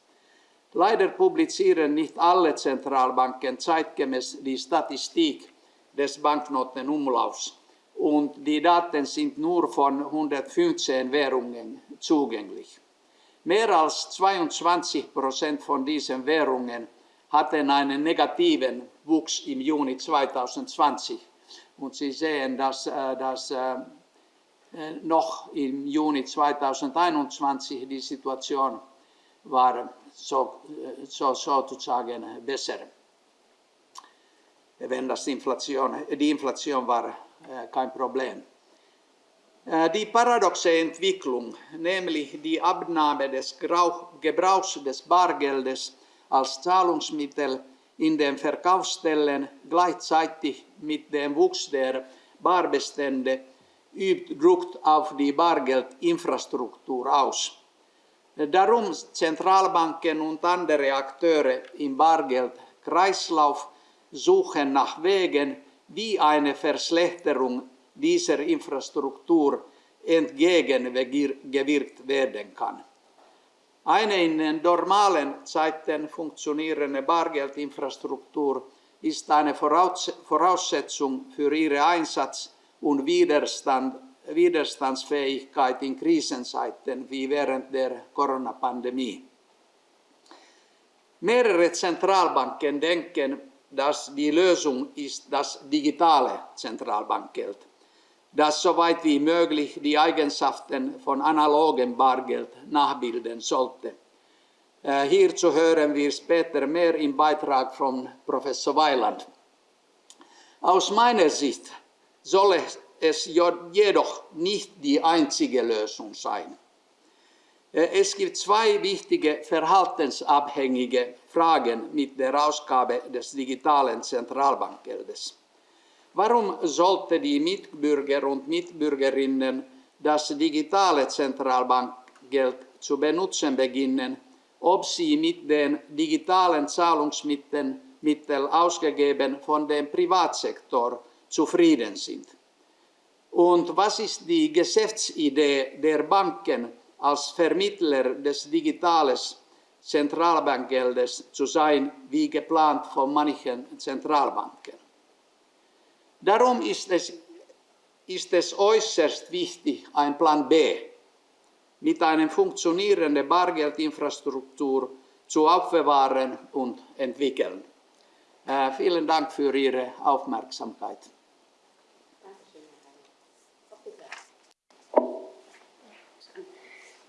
Leider publizieren nicht alle Zentralbanken zeitgemäß die Statistik des Banknotenumlaufs und die Daten sind nur von 115 Währungen zugänglich. Mehr als 22 Prozent von diesen Währungen hatten einen negativen Wuchs im Juni 2020. Und Sie sehen, dass, äh, dass äh, äh, noch im Juni 2021 die Situation war so, so, sozusagen besser. Wenn das Inflation, die Inflation war kein Problem. Die paradoxe Entwicklung, nämlich die Abnahme des Gebrauchs des Bargeldes als Zahlungsmittel in den Verkaufsstellen gleichzeitig mit dem Wuchs der Barbestände übt Druck auf die Bargeldinfrastruktur aus. Darum Zentralbanken und andere Akteure im Bargeldkreislauf suchen nach Wegen, wie eine Verschlechterung dieser Infrastruktur entgegengewirkt werden kann. Eine in normalen Zeiten funktionierende Bargeldinfrastruktur ist eine Voraussetzung für ihren Einsatz und Widerstand, Widerstandsfähigkeit in Krisenzeiten wie während der Corona-Pandemie. Mehrere Zentralbanken denken, dass die Lösung ist das digitale Zentralbankgeld, das soweit wie möglich die Eigenschaften von analogem Bargeld nachbilden sollte. Äh, hierzu hören wir später mehr im Beitrag von Professor Weiland. Aus meiner Sicht soll es jedoch nicht die einzige Lösung sein. Äh, es gibt zwei wichtige verhaltensabhängige Fragen mit der Ausgabe des digitalen Zentralbankgeldes. Warum sollte die Mitbürger und Mitbürgerinnen das digitale Zentralbankgeld zu benutzen beginnen, ob sie mit den digitalen Zahlungsmitteln Mittel ausgegeben von dem Privatsektor zufrieden sind. Und was ist die Geschäftsidee der Banken als Vermittler des digitalen Zentralbankgeldes zu sein, wie geplant von manchen Zentralbanken? Darum ist es, ist es äußerst wichtig, ein Plan B mit einer funktionierenden Bargeldinfrastruktur zu aufbewahren und entwickeln. Äh, vielen Dank für Ihre Aufmerksamkeit.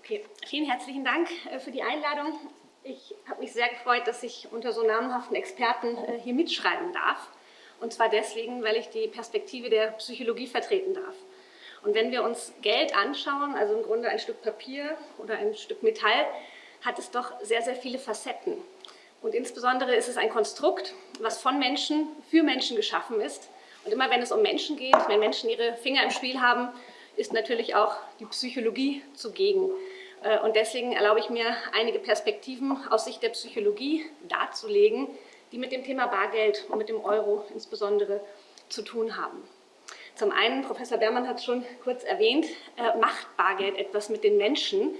Okay, vielen herzlichen Dank äh, für die Einladung. Ich habe mich sehr gefreut, dass ich unter so namhaften Experten äh, hier mitschreiben darf. Und zwar deswegen, weil ich die Perspektive der Psychologie vertreten darf. Und wenn wir uns Geld anschauen, also im Grunde ein Stück Papier oder ein Stück Metall, hat es doch sehr, sehr viele Facetten. Und insbesondere ist es ein Konstrukt, was von Menschen für Menschen geschaffen ist. Und immer wenn es um Menschen geht, wenn Menschen ihre Finger im Spiel haben, ist natürlich auch die Psychologie zugegen. Äh, und deswegen erlaube ich mir, einige Perspektiven aus Sicht der Psychologie darzulegen, die mit dem Thema Bargeld und mit dem Euro insbesondere zu tun haben. Zum einen, Professor Bermann hat es schon kurz erwähnt, äh, macht Bargeld etwas mit den Menschen,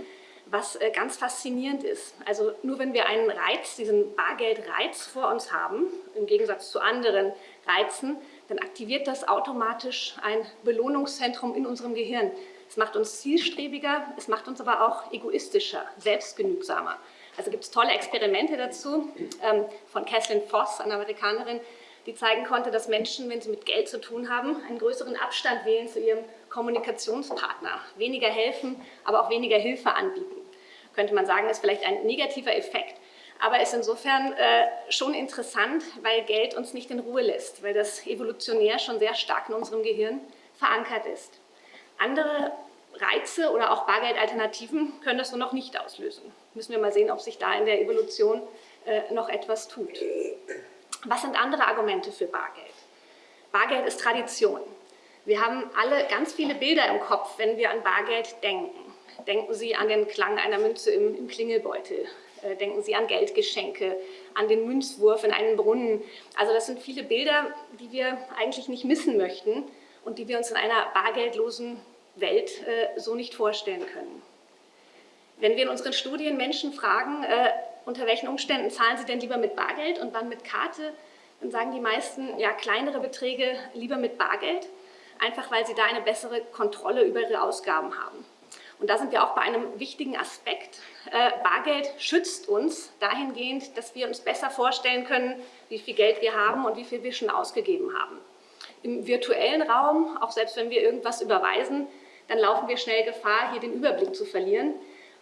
was äh, ganz faszinierend ist. Also nur wenn wir einen Reiz, diesen Bargeldreiz vor uns haben, im Gegensatz zu anderen Reizen, dann aktiviert das automatisch ein Belohnungszentrum in unserem Gehirn. Es macht uns zielstrebiger, es macht uns aber auch egoistischer, selbstgenügsamer. Also gibt es tolle Experimente dazu ähm, von Kathleen Voss, einer Amerikanerin, die zeigen konnte, dass Menschen, wenn sie mit Geld zu tun haben, einen größeren Abstand wählen zu ihrem Kommunikationspartner, weniger helfen, aber auch weniger Hilfe anbieten. Könnte man sagen, ist vielleicht ein negativer Effekt, aber ist insofern äh, schon interessant, weil Geld uns nicht in Ruhe lässt, weil das evolutionär schon sehr stark in unserem Gehirn verankert ist. Andere Reize oder auch Bargeldalternativen können das nur noch nicht auslösen. Müssen wir mal sehen, ob sich da in der Evolution äh, noch etwas tut. Was sind andere Argumente für Bargeld? Bargeld ist Tradition. Wir haben alle ganz viele Bilder im Kopf, wenn wir an Bargeld denken. Denken Sie an den Klang einer Münze im, im Klingelbeutel. Äh, denken Sie an Geldgeschenke, an den Münzwurf in einen Brunnen. Also das sind viele Bilder, die wir eigentlich nicht missen möchten und die wir uns in einer bargeldlosen Welt äh, so nicht vorstellen können. Wenn wir in unseren Studien Menschen fragen, äh, unter welchen Umständen zahlen sie denn lieber mit Bargeld und wann mit Karte, dann sagen die meisten, ja, kleinere Beträge lieber mit Bargeld, einfach weil sie da eine bessere Kontrolle über ihre Ausgaben haben. Und da sind wir auch bei einem wichtigen Aspekt. Äh, Bargeld schützt uns dahingehend, dass wir uns besser vorstellen können, wie viel Geld wir haben und wie viel wir schon ausgegeben haben. Im virtuellen Raum, auch selbst wenn wir irgendwas überweisen, dann laufen wir schnell Gefahr, hier den Überblick zu verlieren.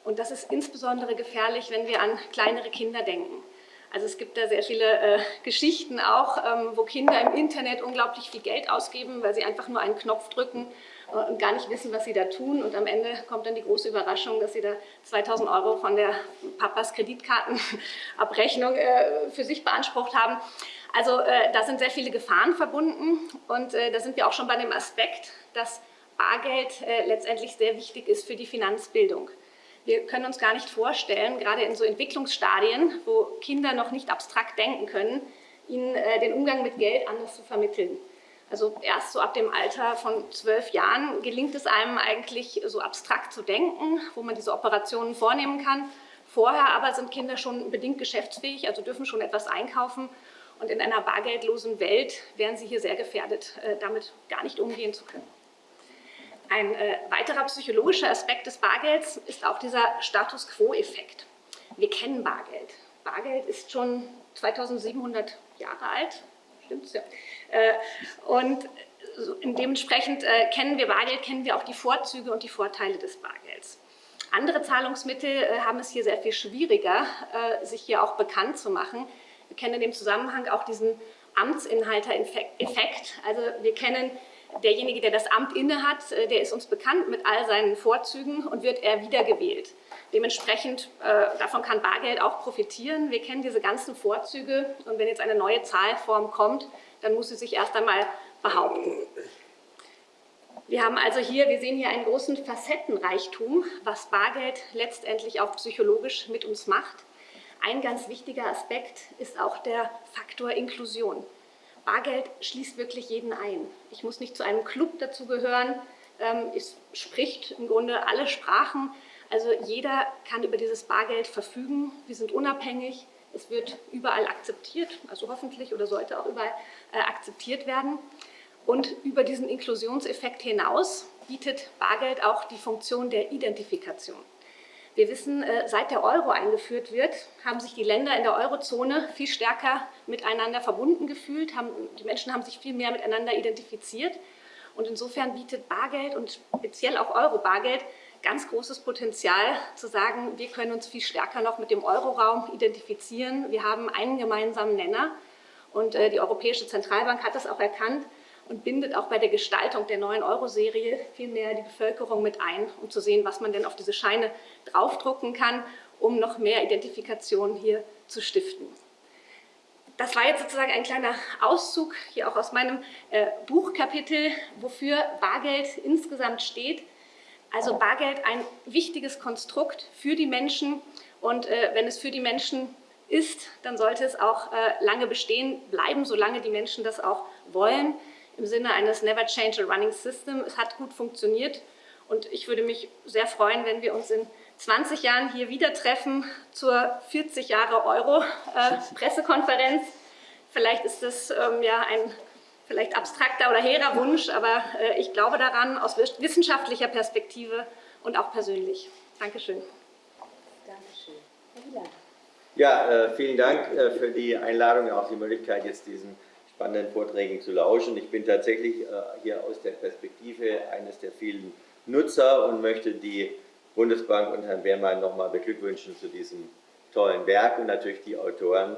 Und das ist insbesondere gefährlich, wenn wir an kleinere Kinder denken. Also es gibt da sehr viele äh, Geschichten auch, ähm, wo Kinder im Internet unglaublich viel Geld ausgeben, weil sie einfach nur einen Knopf drücken äh, und gar nicht wissen, was sie da tun. Und am Ende kommt dann die große Überraschung, dass sie da 2000 Euro von der Papas Kreditkartenabrechnung äh, für sich beansprucht haben. Also äh, da sind sehr viele Gefahren verbunden und äh, da sind wir auch schon bei dem Aspekt, dass Bargeld äh, letztendlich sehr wichtig ist für die Finanzbildung. Wir können uns gar nicht vorstellen, gerade in so Entwicklungsstadien, wo Kinder noch nicht abstrakt denken können, ihnen äh, den Umgang mit Geld anders zu vermitteln. Also erst so ab dem Alter von zwölf Jahren gelingt es einem eigentlich so abstrakt zu denken, wo man diese Operationen vornehmen kann. Vorher aber sind Kinder schon bedingt geschäftsfähig, also dürfen schon etwas einkaufen. Und in einer bargeldlosen Welt wären sie hier sehr gefährdet, äh, damit gar nicht umgehen zu können. Ein äh, weiterer psychologischer Aspekt des Bargelds ist auch dieser Status Quo-Effekt. Wir kennen Bargeld. Bargeld ist schon 2700 Jahre alt, stimmt's ja. Äh, und dementsprechend kennen wir Bargeld, kennen wir auch die Vorzüge und die Vorteile des Bargelds. Andere Zahlungsmittel haben es hier sehr viel schwieriger, sich hier auch bekannt zu machen. Wir kennen in dem Zusammenhang auch diesen Amtsinhalter-Effekt. Also wir kennen derjenige, der das Amt innehat, äh, der ist uns bekannt mit all seinen Vorzügen und wird er wiedergewählt. Dementsprechend, äh, davon kann Bargeld auch profitieren. Wir kennen diese ganzen Vorzüge und wenn jetzt eine neue Zahlform kommt, dann muss sie sich erst einmal behaupten. Wir haben also hier, wir sehen hier einen großen Facettenreichtum, was Bargeld letztendlich auch psychologisch mit uns macht. Ein ganz wichtiger Aspekt ist auch der Faktor Inklusion. Bargeld schließt wirklich jeden ein. Ich muss nicht zu einem Club dazugehören. Ähm, es spricht im Grunde alle Sprachen. Also jeder kann über dieses Bargeld verfügen. Wir sind unabhängig. Es wird überall akzeptiert, also hoffentlich oder sollte auch überall äh, akzeptiert werden. Und über diesen Inklusionseffekt hinaus bietet Bargeld auch die Funktion der Identifikation. Wir wissen, äh, seit der Euro eingeführt wird, haben sich die Länder in der Eurozone viel stärker miteinander verbunden gefühlt. Haben, die Menschen haben sich viel mehr miteinander identifiziert. Und insofern bietet Bargeld und speziell auch Euro-Bargeld ganz großes Potenzial zu sagen, wir können uns viel stärker noch mit dem Euroraum identifizieren. Wir haben einen gemeinsamen Nenner und äh, die Europäische Zentralbank hat das auch erkannt und bindet auch bei der Gestaltung der neuen Euro-Serie viel mehr die Bevölkerung mit ein, um zu sehen, was man denn auf diese Scheine draufdrucken kann, um noch mehr Identifikation hier zu stiften. Das war jetzt sozusagen ein kleiner Auszug hier auch aus meinem äh, Buchkapitel, wofür Bargeld insgesamt steht. Also Bargeld ein wichtiges Konstrukt für die Menschen und äh, wenn es für die Menschen ist, dann sollte es auch äh, lange bestehen bleiben, solange die Menschen das auch wollen im Sinne eines Never Change a Running System. Es hat gut funktioniert und ich würde mich sehr freuen, wenn wir uns in 20 Jahren hier wieder treffen zur 40 Jahre Euro äh, Pressekonferenz. Vielleicht ist das ähm, ja ein vielleicht abstrakter oder hehrer Wunsch, aber äh, ich glaube daran aus wissenschaftlicher Perspektive und auch persönlich. Dankeschön. Dankeschön. Herr Wieland. Ja, äh, vielen Dank äh, für die Einladung, auch die Möglichkeit, jetzt diesen spannenden Vorträgen zu lauschen. Ich bin tatsächlich äh, hier aus der Perspektive eines der vielen Nutzer und möchte die Bundesbank und Herrn Beermann nochmal beglückwünschen zu diesem tollen Werk und natürlich die Autoren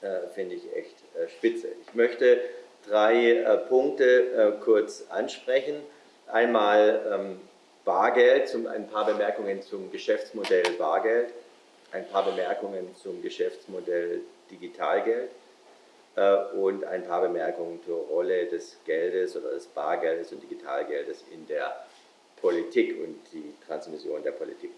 äh, finde ich echt äh, spitze. Ich möchte drei Punkte kurz ansprechen. Einmal ähm, Bargeld, ein paar Bemerkungen zum Geschäftsmodell Bargeld, ein paar Bemerkungen zum Geschäftsmodell Digitalgeld und ein paar Bemerkungen zur Rolle des Geldes oder des Bargeldes und Digitalgeldes in der Politik und die Transmission der Politik.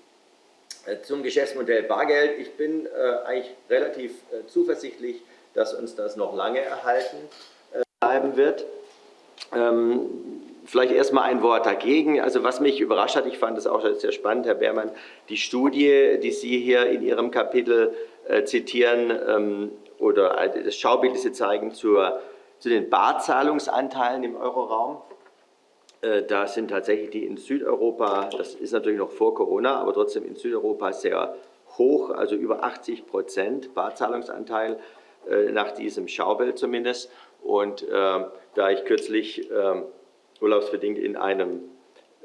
Äh, zum Geschäftsmodell Bargeld. Ich bin äh, eigentlich relativ äh, zuversichtlich, dass uns das noch lange erhalten äh, bleiben wird. Ähm, vielleicht erstmal ein Wort dagegen. Also was mich überrascht hat, ich fand das auch sehr spannend, Herr Beermann, die Studie, die Sie hier in Ihrem Kapitel äh, zitieren ähm, oder das Schaubild, das Sie zeigen zur, zu den Barzahlungsanteilen im Euroraum. Äh, da sind tatsächlich die in Südeuropa, das ist natürlich noch vor Corona, aber trotzdem in Südeuropa sehr hoch, also über 80 Prozent Barzahlungsanteil äh, nach diesem Schaubild zumindest. Und äh, da ich kürzlich äh, urlaubsbedingt in einem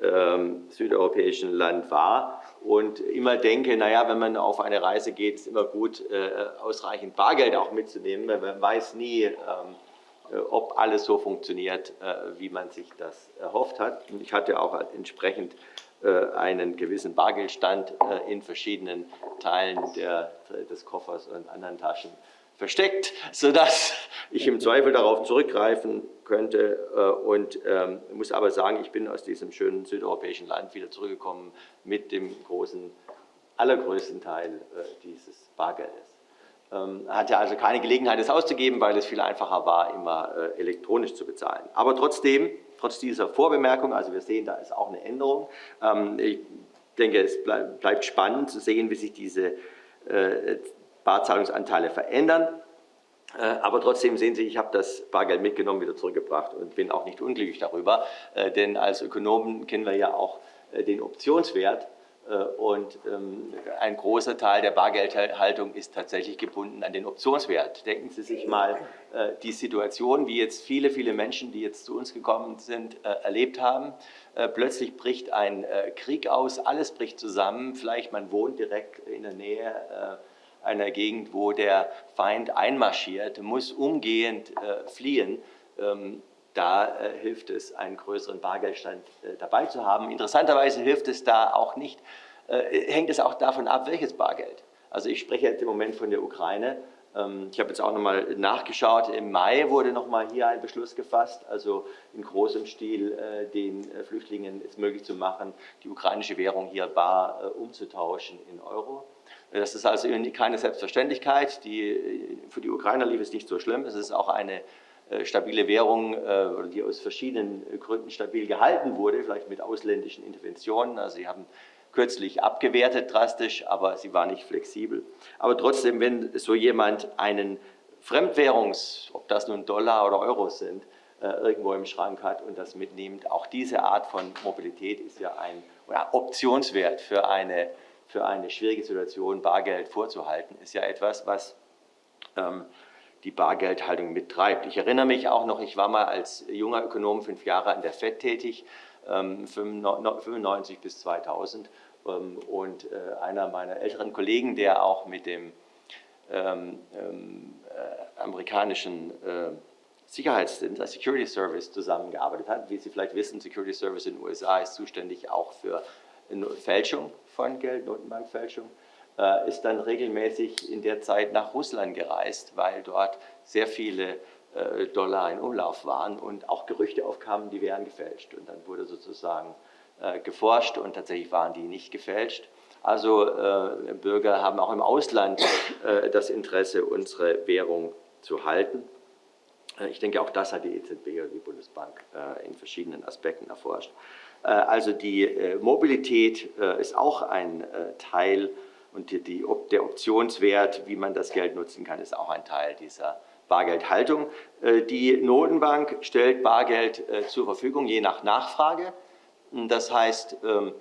ähm, südeuropäischen Land war und immer denke, naja, wenn man auf eine Reise geht, ist immer gut, äh, ausreichend Bargeld auch mitzunehmen, weil man weiß nie, ähm, äh, ob alles so funktioniert, äh, wie man sich das erhofft hat. Und ich hatte auch entsprechend äh, einen gewissen Bargeldstand in verschiedenen Teilen der, des Koffers und anderen Taschen versteckt, sodass ich im Zweifel darauf zurückgreifen könnte. Und ähm, muss aber sagen, ich bin aus diesem schönen südeuropäischen Land wieder zurückgekommen mit dem großen, allergrößten Teil dieses Bargeldes. Ähm, hatte also keine Gelegenheit, es auszugeben, weil es viel einfacher war, immer äh, elektronisch zu bezahlen. Aber trotzdem, trotz dieser Vorbemerkung, also wir sehen, da ist auch eine Änderung. Ähm, ich denke, es bleibt spannend zu sehen, wie sich diese äh, Barzahlungsanteile verändern. Äh, aber trotzdem sehen Sie, ich habe das Bargeld mitgenommen, wieder zurückgebracht und bin auch nicht unglücklich darüber, denn als Ökonomen kennen wir ja auch den Optionswert äh, und ähm, ein großer Teil der Bargeldhaltung ist tatsächlich gebunden an den Optionswert. Denken Sie sich mal äh, die Situation, wie jetzt viele, viele Menschen, die jetzt zu uns gekommen sind, äh, erlebt haben. Plötzlich bricht ein Krieg aus, alles bricht zusammen. Vielleicht man wohnt direkt in der Nähe einer Gegend, wo der Feind einmarschiert, muss umgehend fliehen ähm, da äh, hilft es, einen größeren Bargeldstand äh, dabei zu haben. Interessanterweise hilft es da auch nicht, äh, hängt es auch davon ab, welches Bargeld. Also ich spreche jetzt im Moment von der Ukraine. Ähm, ich habe jetzt auch nochmal nachgeschaut. Im Mai wurde nochmal hier ein Beschluss gefasst, also in großem Stil äh, den äh, Flüchtlingen es möglich zu machen, die ukrainische Währung hier bar äh, umzutauschen in Euro. Das ist also keine Selbstverständlichkeit. Die, für die Ukrainer lief es nicht so schlimm. Es ist auch eine äh, stabile Währung, äh, die aus verschiedenen Gründen stabil gehalten wurde, vielleicht mit ausländischen Interventionen. Also sie haben kürzlich abgewertet drastisch, aber sie war nicht flexibel. Aber trotzdem, wenn so jemand einen Fremdwährungs, ob das nun Dollar oder Euros sind, äh, irgendwo im Schrank hat und das mitnimmt, auch diese Art von Mobilität ist ja ein Optionswert für eine, für eine schwierige Situation, Bargeld vorzuhalten, ist ja etwas, was ähm, die Bargeldhaltung mittreibt. Ich erinnere mich auch noch, ich war mal als junger Ökonom fünf Jahre an der FED tätig, 95 ähm, bis 2000 ähm, und äh, einer meiner älteren Kollegen, der auch mit dem ähm, äh, amerikanischen äh, Sicherheitsdienst, Security Service zusammengearbeitet hat. Wie Sie vielleicht wissen, Security Service in den USA ist zuständig auch für Fälschung von Geld, Notenbankfälschung äh, ist dann regelmäßig in der Zeit nach Russland gereist, weil dort sehr viele äh, Dollar in Umlauf waren und auch Gerüchte aufkamen, die wären gefälscht. Und dann wurde sozusagen äh, geforscht und tatsächlich waren die nicht gefälscht. Also äh, Bürger haben auch im Ausland äh, das Interesse, unsere Währung zu halten. Äh, ich denke, auch das hat die EZB oder die Bundesbank in verschiedenen Aspekten erforscht. Äh, also die äh, Mobilität äh, ist auch ein Teil und die, die, der Optionswert, wie man das Geld nutzen kann, ist auch ein Teil dieser Bargeldhaltung. Die Notenbank stellt Bargeld zur Verfügung, je nach Nachfrage. Das heißt, ähm,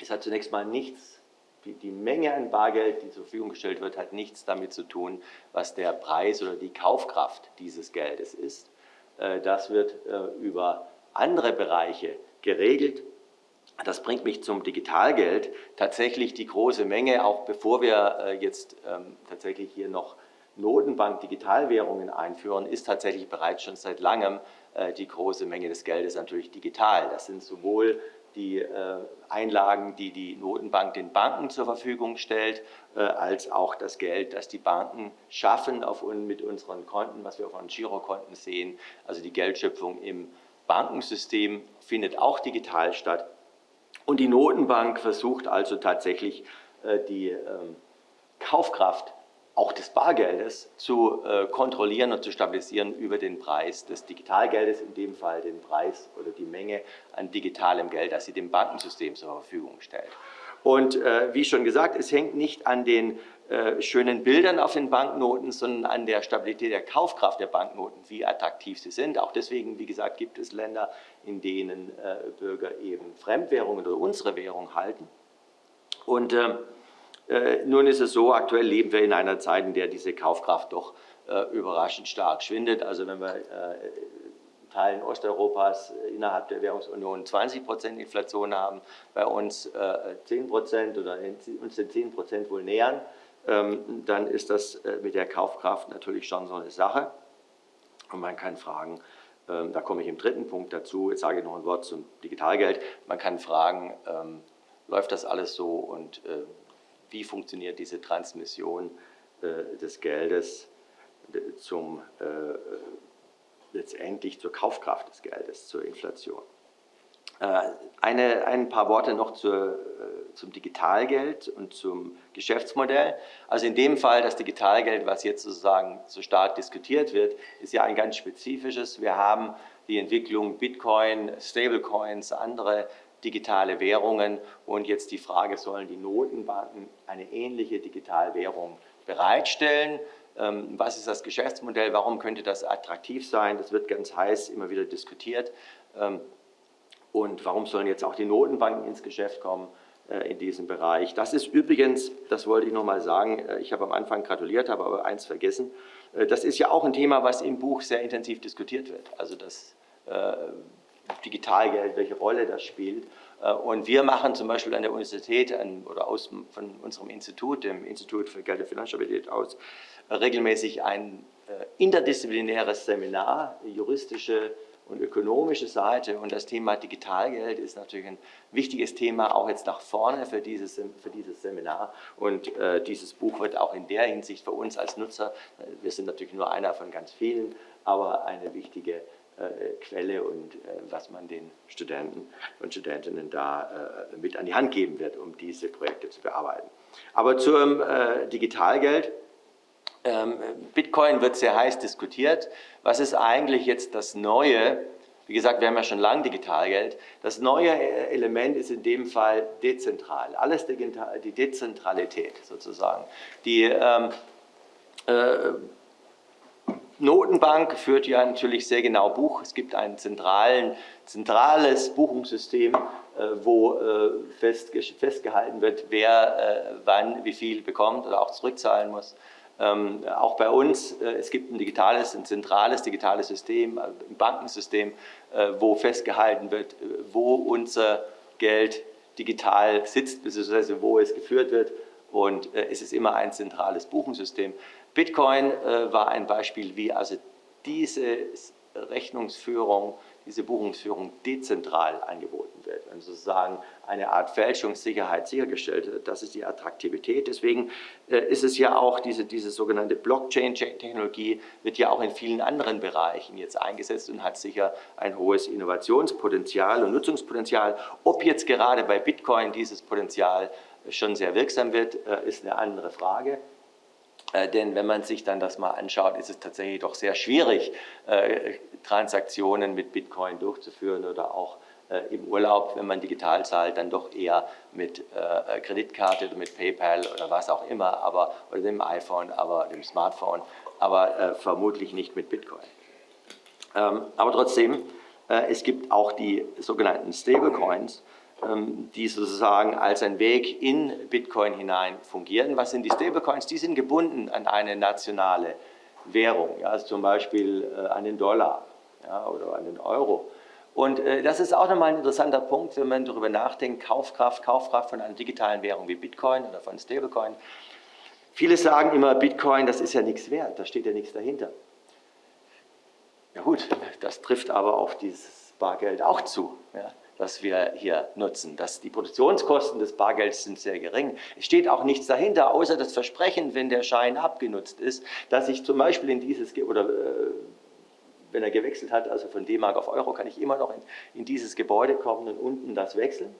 es hat zunächst mal nichts, die Menge an Bargeld, die zur Verfügung gestellt wird, hat nichts damit zu tun, was der Preis oder die Kaufkraft dieses Geldes ist. Das wird über andere Bereiche geregelt. Das bringt mich zum Digitalgeld. Tatsächlich die große Menge, auch bevor wir äh, jetzt ähm, tatsächlich hier noch Notenbank-Digitalwährungen einführen, ist tatsächlich bereits schon seit langem äh, die große Menge des Geldes natürlich digital. Das sind sowohl die äh, Einlagen, die die Notenbank den Banken zur Verfügung stellt, als auch das Geld, das die Banken schaffen auf, mit unseren Konten, was wir auf unseren Girokonten sehen, also die Geldschöpfung im Bankensystem findet auch digital statt. Und die Notenbank versucht also tatsächlich äh, die ähm, Kaufkraft auch des Bargeldes zu äh, kontrollieren und zu stabilisieren über den Preis des Digitalgeldes, in dem Fall den Preis oder die Menge an digitalem Geld, das sie dem Bankensystem zur Verfügung stellt. Und äh, wie schon gesagt, es hängt nicht an den äh, schönen Bildern auf den Banknoten, sondern an der Stabilität der Kaufkraft der Banknoten, wie attraktiv sie sind. Auch deswegen, wie gesagt, gibt es Länder, in denen äh, Bürger eben Fremdwährungen oder unsere Währung halten. Und ähm, äh, nun ist es so, aktuell leben wir in einer Zeit, in der diese Kaufkraft doch äh, überraschend stark schwindet. Also wenn wir in Teilen Osteuropas innerhalb der Währungsunion 20 Prozent Inflation haben, bei uns 10 Prozent oder uns den 10 Prozent wohl nähern, dann ist das äh, mit der Kaufkraft natürlich schon so eine Sache. Und man kann fragen, ähm, da komme ich im dritten Punkt dazu, jetzt sage ich noch ein Wort zum Digitalgeld, man kann fragen, ähm, läuft das alles so und äh, wie funktioniert diese Transmission äh, des Geldes zum, letztendlich zur Kaufkraft des Geldes, zur Inflation. Eine, ein paar Worte noch zur zum Digitalgeld und zum Geschäftsmodell. Also in dem Fall das Digitalgeld, was jetzt sozusagen so stark diskutiert wird, ist ja ein ganz spezifisches. Wir haben die Entwicklung Bitcoin, Stablecoins, andere digitale Währungen und jetzt die Frage, sollen die Notenbanken eine ähnliche Digitalwährung bereitstellen? Ähm, was ist das Geschäftsmodell? Warum könnte das attraktiv sein? Das wird ganz heiß immer wieder diskutiert. Und warum sollen jetzt auch die Notenbanken ins Geschäft kommen? Äh, in diesem Bereich. Das ist übrigens, das wollte ich noch mal sagen, äh, ich habe am Anfang gratuliert, habe aber eins vergessen, äh, das ist ja auch ein Thema, was im Buch sehr intensiv diskutiert wird, also das Digitalgeld, welche Rolle das spielt. Und wir machen zum Beispiel an der Universität an, oder aus, von unserem Institut, dem Institut für Geld und Finanzstabilität aus, regelmäßig ein interdisziplinäres Seminar, juristische und ökonomische Seite. Und das Thema Digitalgeld ist natürlich ein wichtiges Thema, auch jetzt nach vorne für dieses, für dieses Seminar. Und äh, dieses Buch wird auch in der Hinsicht für uns als Nutzer, äh, wir sind natürlich nur einer von ganz vielen, aber eine wichtige äh, Quelle und äh, was man den Studenten und Studentinnen da äh, mit an die Hand geben wird, um diese Projekte zu bearbeiten. Aber zum äh, Digitalgeld. Ähm, Bitcoin wird sehr heiß diskutiert. Was ist eigentlich jetzt das Neue? Wie gesagt, wir haben ja schon lange Digitalgeld. Das neue Element ist in dem Fall dezentral. Alles die Dezentralität sozusagen. Die ähm, äh, Notenbank führt ja natürlich sehr genau Buch. Es gibt ein zentrales Buchungssystem, äh, wo äh, fest, festgehalten wird, wer äh, wann wie viel bekommt oder auch zurückzahlen muss. Ähm, auch bei uns, äh, es gibt ein digitales, ein zentrales digitales System, äh, ein Bankensystem, äh, wo festgehalten wird, äh, wo unser Geld digital sitzt, beziehungsweise wo es geführt wird. Und äh, es ist immer ein zentrales Buchungssystem. Bitcoin äh, war ein Beispiel, wie also diese Rechnungsführung diese Buchungsführung dezentral angeboten wird und sozusagen eine Art Fälschungssicherheit sichergestellt wird. Das ist die Attraktivität. Deswegen äh, ist es ja auch, diese, diese sogenannte Blockchain-Technologie wird ja auch in vielen anderen Bereichen jetzt eingesetzt und hat sicher ein hohes Innovationspotenzial und Nutzungspotenzial. Ob jetzt gerade bei Bitcoin dieses Potenzial schon sehr wirksam wird, äh, ist eine andere Frage. Äh, denn wenn man sich dann das mal anschaut, ist es tatsächlich doch sehr schwierig, äh, Transaktionen mit Bitcoin durchzuführen oder auch äh, im Urlaub, wenn man digital zahlt, dann doch eher mit äh, Kreditkarte oder mit PayPal oder was auch immer, aber, oder dem iPhone, aber dem Smartphone, aber äh, vermutlich nicht mit Bitcoin. Ähm, aber trotzdem, äh, es gibt auch die sogenannten Stablecoins, die sozusagen als ein Weg in Bitcoin hinein fungieren. Was sind die Stablecoins? Die sind gebunden an eine nationale Währung, ja, also zum Beispiel äh, an den Dollar ja, oder an den Euro. Und äh, das ist auch nochmal ein interessanter Punkt, wenn man darüber nachdenkt, Kaufkraft, Kaufkraft von einer digitalen Währung wie Bitcoin oder von Stablecoin. Viele sagen immer, Bitcoin, das ist ja nichts wert, da steht ja nichts dahinter. Ja gut, das trifft aber auf dieses Bargeld auch zu. Ja was wir hier nutzen. Das, die Produktionskosten des Bargelds sind sehr gering. Es steht auch nichts dahinter, außer das Versprechen, wenn der Schein abgenutzt ist, dass ich zum Beispiel in dieses, oder äh, wenn er gewechselt hat, also von D-Mark auf Euro, kann ich immer noch in, in, dieses Gebäude kommen und unten das wechseln,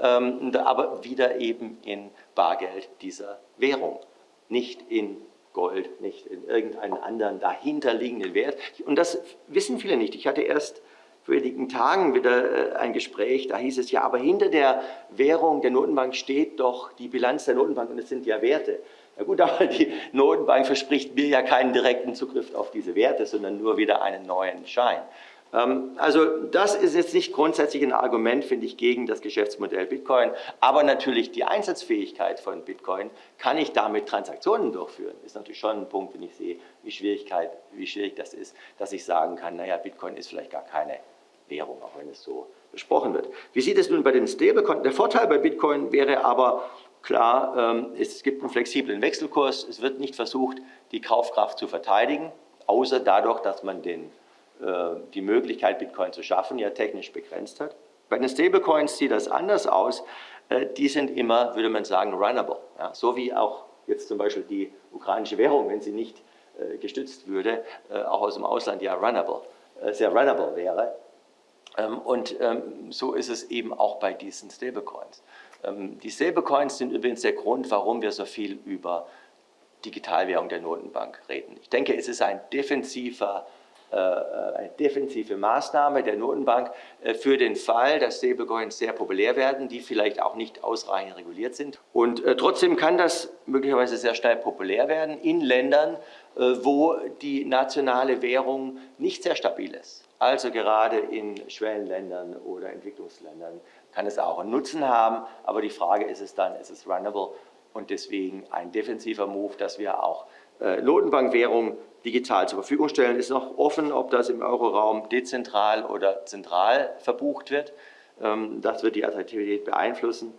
ähm, aber wieder eben in Bargeld dieser Währung, nicht in Gold, nicht in irgendeinen anderen dahinterliegenden Wert. Und das wissen viele nicht. Ich hatte erst wenigen Tagen wieder äh, ein Gespräch, da hieß es ja, aber hinter der Währung der Notenbank steht doch die Bilanz der Notenbank und es sind ja Werte. Ja gut, aber die Notenbank verspricht mir ja keinen direkten Zugriff auf diese Werte, sondern nur wieder einen neuen Schein. Ähm, also das ist jetzt nicht grundsätzlich ein Argument, finde ich, gegen das Geschäftsmodell Bitcoin, aber natürlich die Einsatzfähigkeit von Bitcoin, kann ich damit Transaktionen durchführen, ist natürlich schon ein Punkt, wenn ich sehe, wie, Schwierigkeit, wie schwierig das ist, dass ich sagen kann, naja, Bitcoin ist vielleicht gar keine Währung, auch wenn es so besprochen wird. Wie sieht es nun bei den Stablecoins? Der Vorteil bei Bitcoin wäre aber klar, ähm, es gibt einen flexiblen Wechselkurs, es wird nicht versucht, die Kaufkraft zu verteidigen, außer dadurch, dass man den äh, die Möglichkeit, Bitcoin zu schaffen, ja technisch begrenzt hat. Bei den Stablecoins sieht das anders aus. Äh, die sind immer, würde man sagen, runnable. Ja, so wie auch jetzt zum Beispiel die ukrainische Währung, wenn sie nicht äh, gestützt würde, auch aus dem Ausland ja runnable, sehr runnable wäre. Ähm, und ähm, so ist es eben auch bei diesen Stablecoins. Ähm, die Stablecoins sind übrigens der Grund, warum wir so viel über Digitalwährung der Notenbank reden. Ich denke, es ist ein defensiver äh, eine defensive Maßnahme der Notenbank äh, für den Fall, dass Stablecoins sehr populär werden, die vielleicht auch nicht ausreichend reguliert sind. Und äh, trotzdem kann das möglicherweise sehr schnell populär werden in Ländern, wo die nationale Währung nicht sehr stabil ist. Also gerade in Schwellenländern oder Entwicklungsländern kann es auch einen Nutzen haben, aber die Frage ist es dann, ist es runnable und deswegen ein defensiver Move, dass wir auch Notenbankwährung digital zur Verfügung stellen. Ist noch offen, ob das im Euroraum dezentral oder zentral verbucht wird. Ähm, das wird die Attraktivität beeinflussen.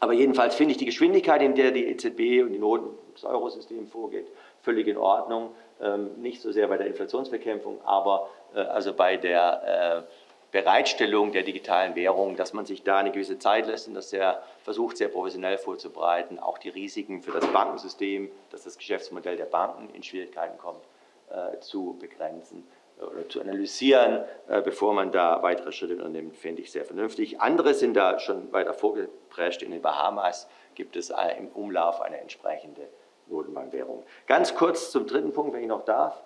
Aber jedenfalls finde ich die Geschwindigkeit, in der die EZB und die Noten, das Eurosystem vorgeht, völlig in Ordnung. Ähm, nicht so sehr bei der Inflationsbekämpfung, aber äh, also bei der äh, Bereitstellung der digitalen Währung, dass man sich da eine gewisse Zeit lässt und das sehr versucht, sehr professionell vorzubereiten, auch die Risiken für das Bankensystem, dass das Geschäftsmodell der Banken in Schwierigkeiten kommt, äh, zu begrenzen oder zu analysieren, äh, bevor man da weitere Schritte unternimmt, finde ich sehr vernünftig. Andere sind da schon weiter vorgeprescht. In den Bahamas gibt es äh, im Umlauf eine entsprechende Notenbankwährung. Ganz kurz zum dritten Punkt, wenn ich noch darf.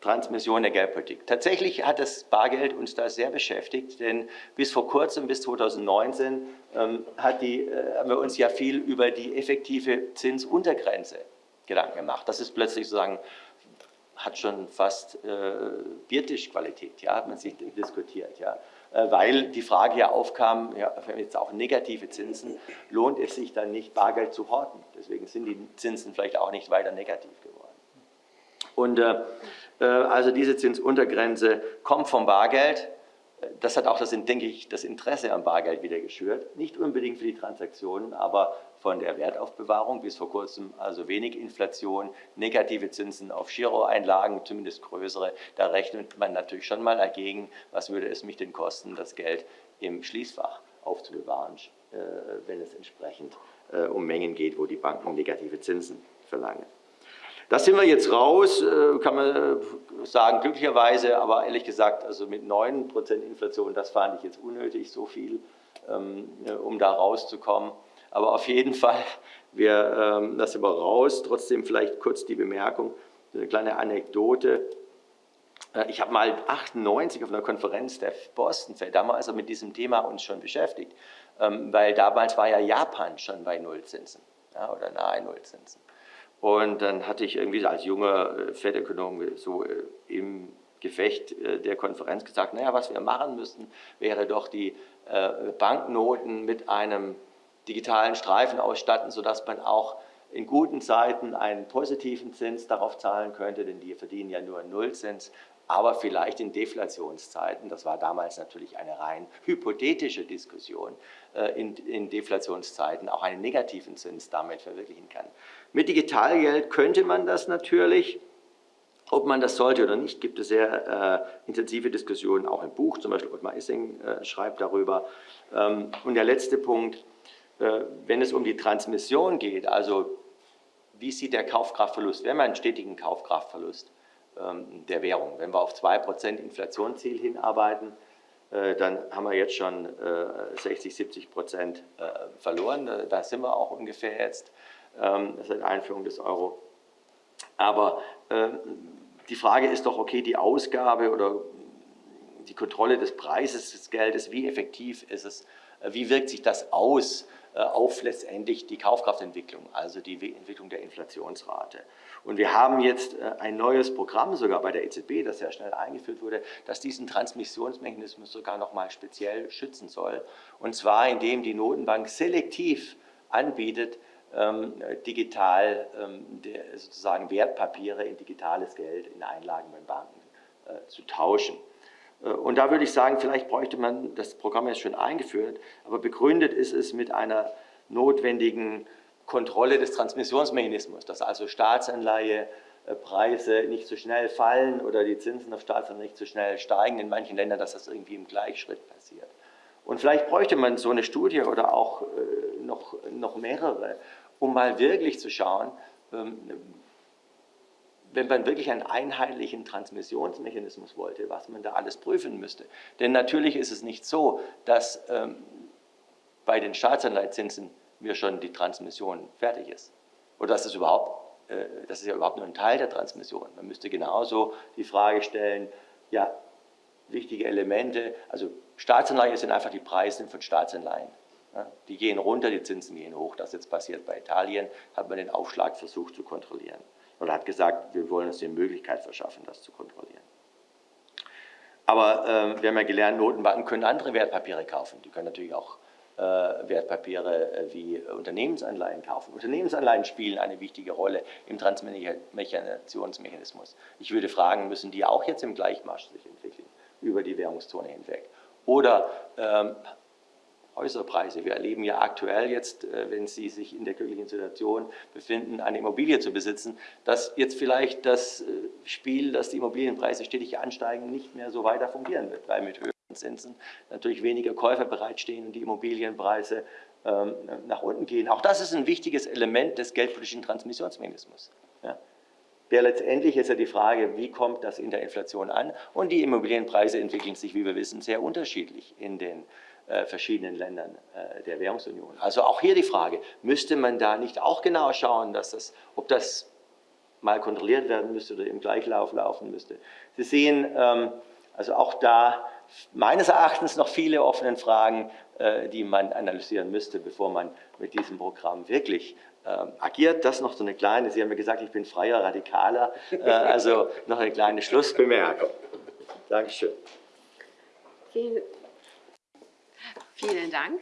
Transmission der Geldpolitik. Tatsächlich hat das Bargeld uns da sehr beschäftigt, denn bis vor kurzem, bis 2019, ähm, die, äh, haben wir uns ja viel über die effektive Zinsuntergrenze Gedanken gemacht. Das ist plötzlich sozusagen, hat schon fast äh, Biertischqualität, ja, hat man sich diskutiert, ja. Äh, weil die Frage ja aufkam, ja, haben jetzt auch negative Zinsen, lohnt es sich dann nicht, Bargeld zu horten? Deswegen sind die Zinsen vielleicht auch nicht weiter negativ geworden. Und äh, äh, also diese Zinsuntergrenze kommt vom Bargeld. Das hat auch, das, denke ich, das Interesse am Bargeld wieder geschürt. Nicht unbedingt für die Transaktionen, aber von der Wertaufbewahrung bis vor kurzem also wenig Inflation, negative Zinsen auf Giroeinlagen, zumindest größere. Da rechnet man natürlich schon mal dagegen, was würde es mich denn kosten, das Geld im Schließfach aufzubewahren, äh, wenn es entsprechend äh, um Mengen geht, wo die Banken negative Zinsen verlangen. Da sind wir jetzt raus, äh, kann man äh, sagen, glücklicherweise, aber ehrlich gesagt, also mit 9% Inflation, das fand ich jetzt unnötig, so viel, ähm, um da rauszukommen. Aber auf jeden Fall, wir, ähm, das sind wir raus. Trotzdem vielleicht kurz die Bemerkung, eine kleine Anekdote. Äh, ich habe mal 98 auf einer Konferenz der Boston Fed damals also mit diesem Thema uns schon beschäftigt, ähm, weil damals war ja Japan schon bei Nullzinsen ja, oder nahe Nullzinsen. Und dann hatte ich irgendwie als junger äh, Fed-Ökonom so äh, im Gefecht der Konferenz gesagt, naja, was wir machen müssten, wäre doch die Banknoten mit einem digitalen Streifen ausstatten, sodass man auch in guten Zeiten einen positiven Zins darauf zahlen könnte, denn die verdienen ja nur Nullzins, aber vielleicht in Deflationszeiten, das war damals natürlich eine rein hypothetische Diskussion, äh, in, in Deflationszeiten auch einen negativen Zins damit verwirklichen kann. Mit Digitalgeld könnte man das natürlich, ob man das sollte oder nicht, gibt es sehr äh, intensive Diskussionen, auch im Buch, zum Beispiel Ottmar Issing äh, schreibt darüber. Ähm, und der letzte Punkt, äh, wenn es um die Transmission geht, also wie sieht der Kaufkraftverlust, wenn man einen stetigen Kaufkraftverlust der Währung. Wenn wir auf 2% Inflationsziel hinarbeiten, äh, dann haben wir jetzt schon 60, 70 Prozent äh, verloren. Äh, da sind wir auch ungefähr jetzt ähm, seit Einführung des Euro. Aber ähm, die Frage ist doch, okay, die Ausgabe oder die Kontrolle des Preises des Geldes, wie effektiv ist es, wie wirkt sich das aus auf letztendlich die Kaufkraftentwicklung, also die Entwicklung der Inflationsrate. Und wir haben jetzt äh, ein neues Programm, sogar bei der EZB, das sehr schnell eingeführt wurde, das diesen Transmissionsmechanismus sogar noch mal speziell schützen soll. Und zwar, indem die Notenbank selektiv anbietet, ähm, digital ähm, sozusagen Wertpapiere in digitales Geld in Einlagen bei Banken äh, zu tauschen. Äh, und da würde ich sagen, vielleicht bräuchte man, das Programm ist schon eingeführt, aber begründet ist es mit einer notwendigen Kontrolle des Transmissionsmechanismus, dass also Staatsanleihepreise nicht so schnell fallen oder die Zinsen auf Staatsanleihen nicht so schnell steigen, in manchen Ländern, dass das irgendwie im Gleichschritt passiert. Und vielleicht bräuchte man so eine Studie oder auch äh, noch, noch mehrere, um mal wirklich zu schauen, ähm, wenn man wirklich einen einheitlichen Transmissionsmechanismus wollte, was man da alles prüfen müsste. Denn natürlich ist es nicht so, dass ähm, bei den Staatsanleihezinsen mir schon die Transmission fertig ist. Oder dass es überhaupt, äh, das ist ja überhaupt nur ein Teil der Transmission. Man müsste genauso die Frage stellen, ja, wichtige Elemente, also Staatsanleihen sind einfach die Preise von Staatsanleihen. Die gehen runter, die Zinsen gehen hoch. Das jetzt passiert bei Italien, hat man den Aufschlag versucht zu kontrollieren. Oder hat gesagt, wir wollen uns die Möglichkeit verschaffen, das zu kontrollieren. Aber äh, wir haben ja gelernt, Notenbanken können andere Wertpapiere kaufen. Die können natürlich auch Wertpapiere äh, wie Unternehmensanleihen kaufen. Unternehmensanleihen spielen eine wichtige Rolle im Transmechanationsmechanismus. Ich würde fragen, müssen die auch jetzt im Gleichmarsch sich entwickeln, über die Währungszone hinweg? Oder ähm, Häuserpreise. Wir erleben ja aktuell jetzt, äh, wenn Sie sich in der glücklichen Situation befinden, eine Immobilie zu besitzen, dass jetzt vielleicht das Spiel, dass die Immobilienpreise stetig ansteigen, nicht mehr so weiter fungieren wird, weil mit höheren Zinsen natürlich weniger Käufer bereitstehen und die Immobilienpreise ähm, nach unten gehen. Auch das ist ein wichtiges Element des geldpolitischen Transmissionsmechanismus. Ja. Ja, letztendlich ist ja die Frage, wie kommt das in der Inflation an? Und die Immobilienpreise entwickeln sich, wie wir wissen, sehr unterschiedlich in den äh, verschiedenen Ländern äh, der Währungsunion. Also auch hier die Frage, müsste man da nicht auch genau schauen, dass das, ob das mal kontrolliert werden müsste oder im Gleichlauf laufen müsste. Sie sehen, ähm, also auch da meines Erachtens noch viele offene Fragen, äh, die man analysieren müsste, bevor man mit diesem Programm wirklich ähm, agiert. Das noch so eine kleine, Sie haben mir gesagt, ich bin freier Radikaler, äh, also noch eine kleine Schlussbemerkung. Dankeschön. Vielen, vielen Dank.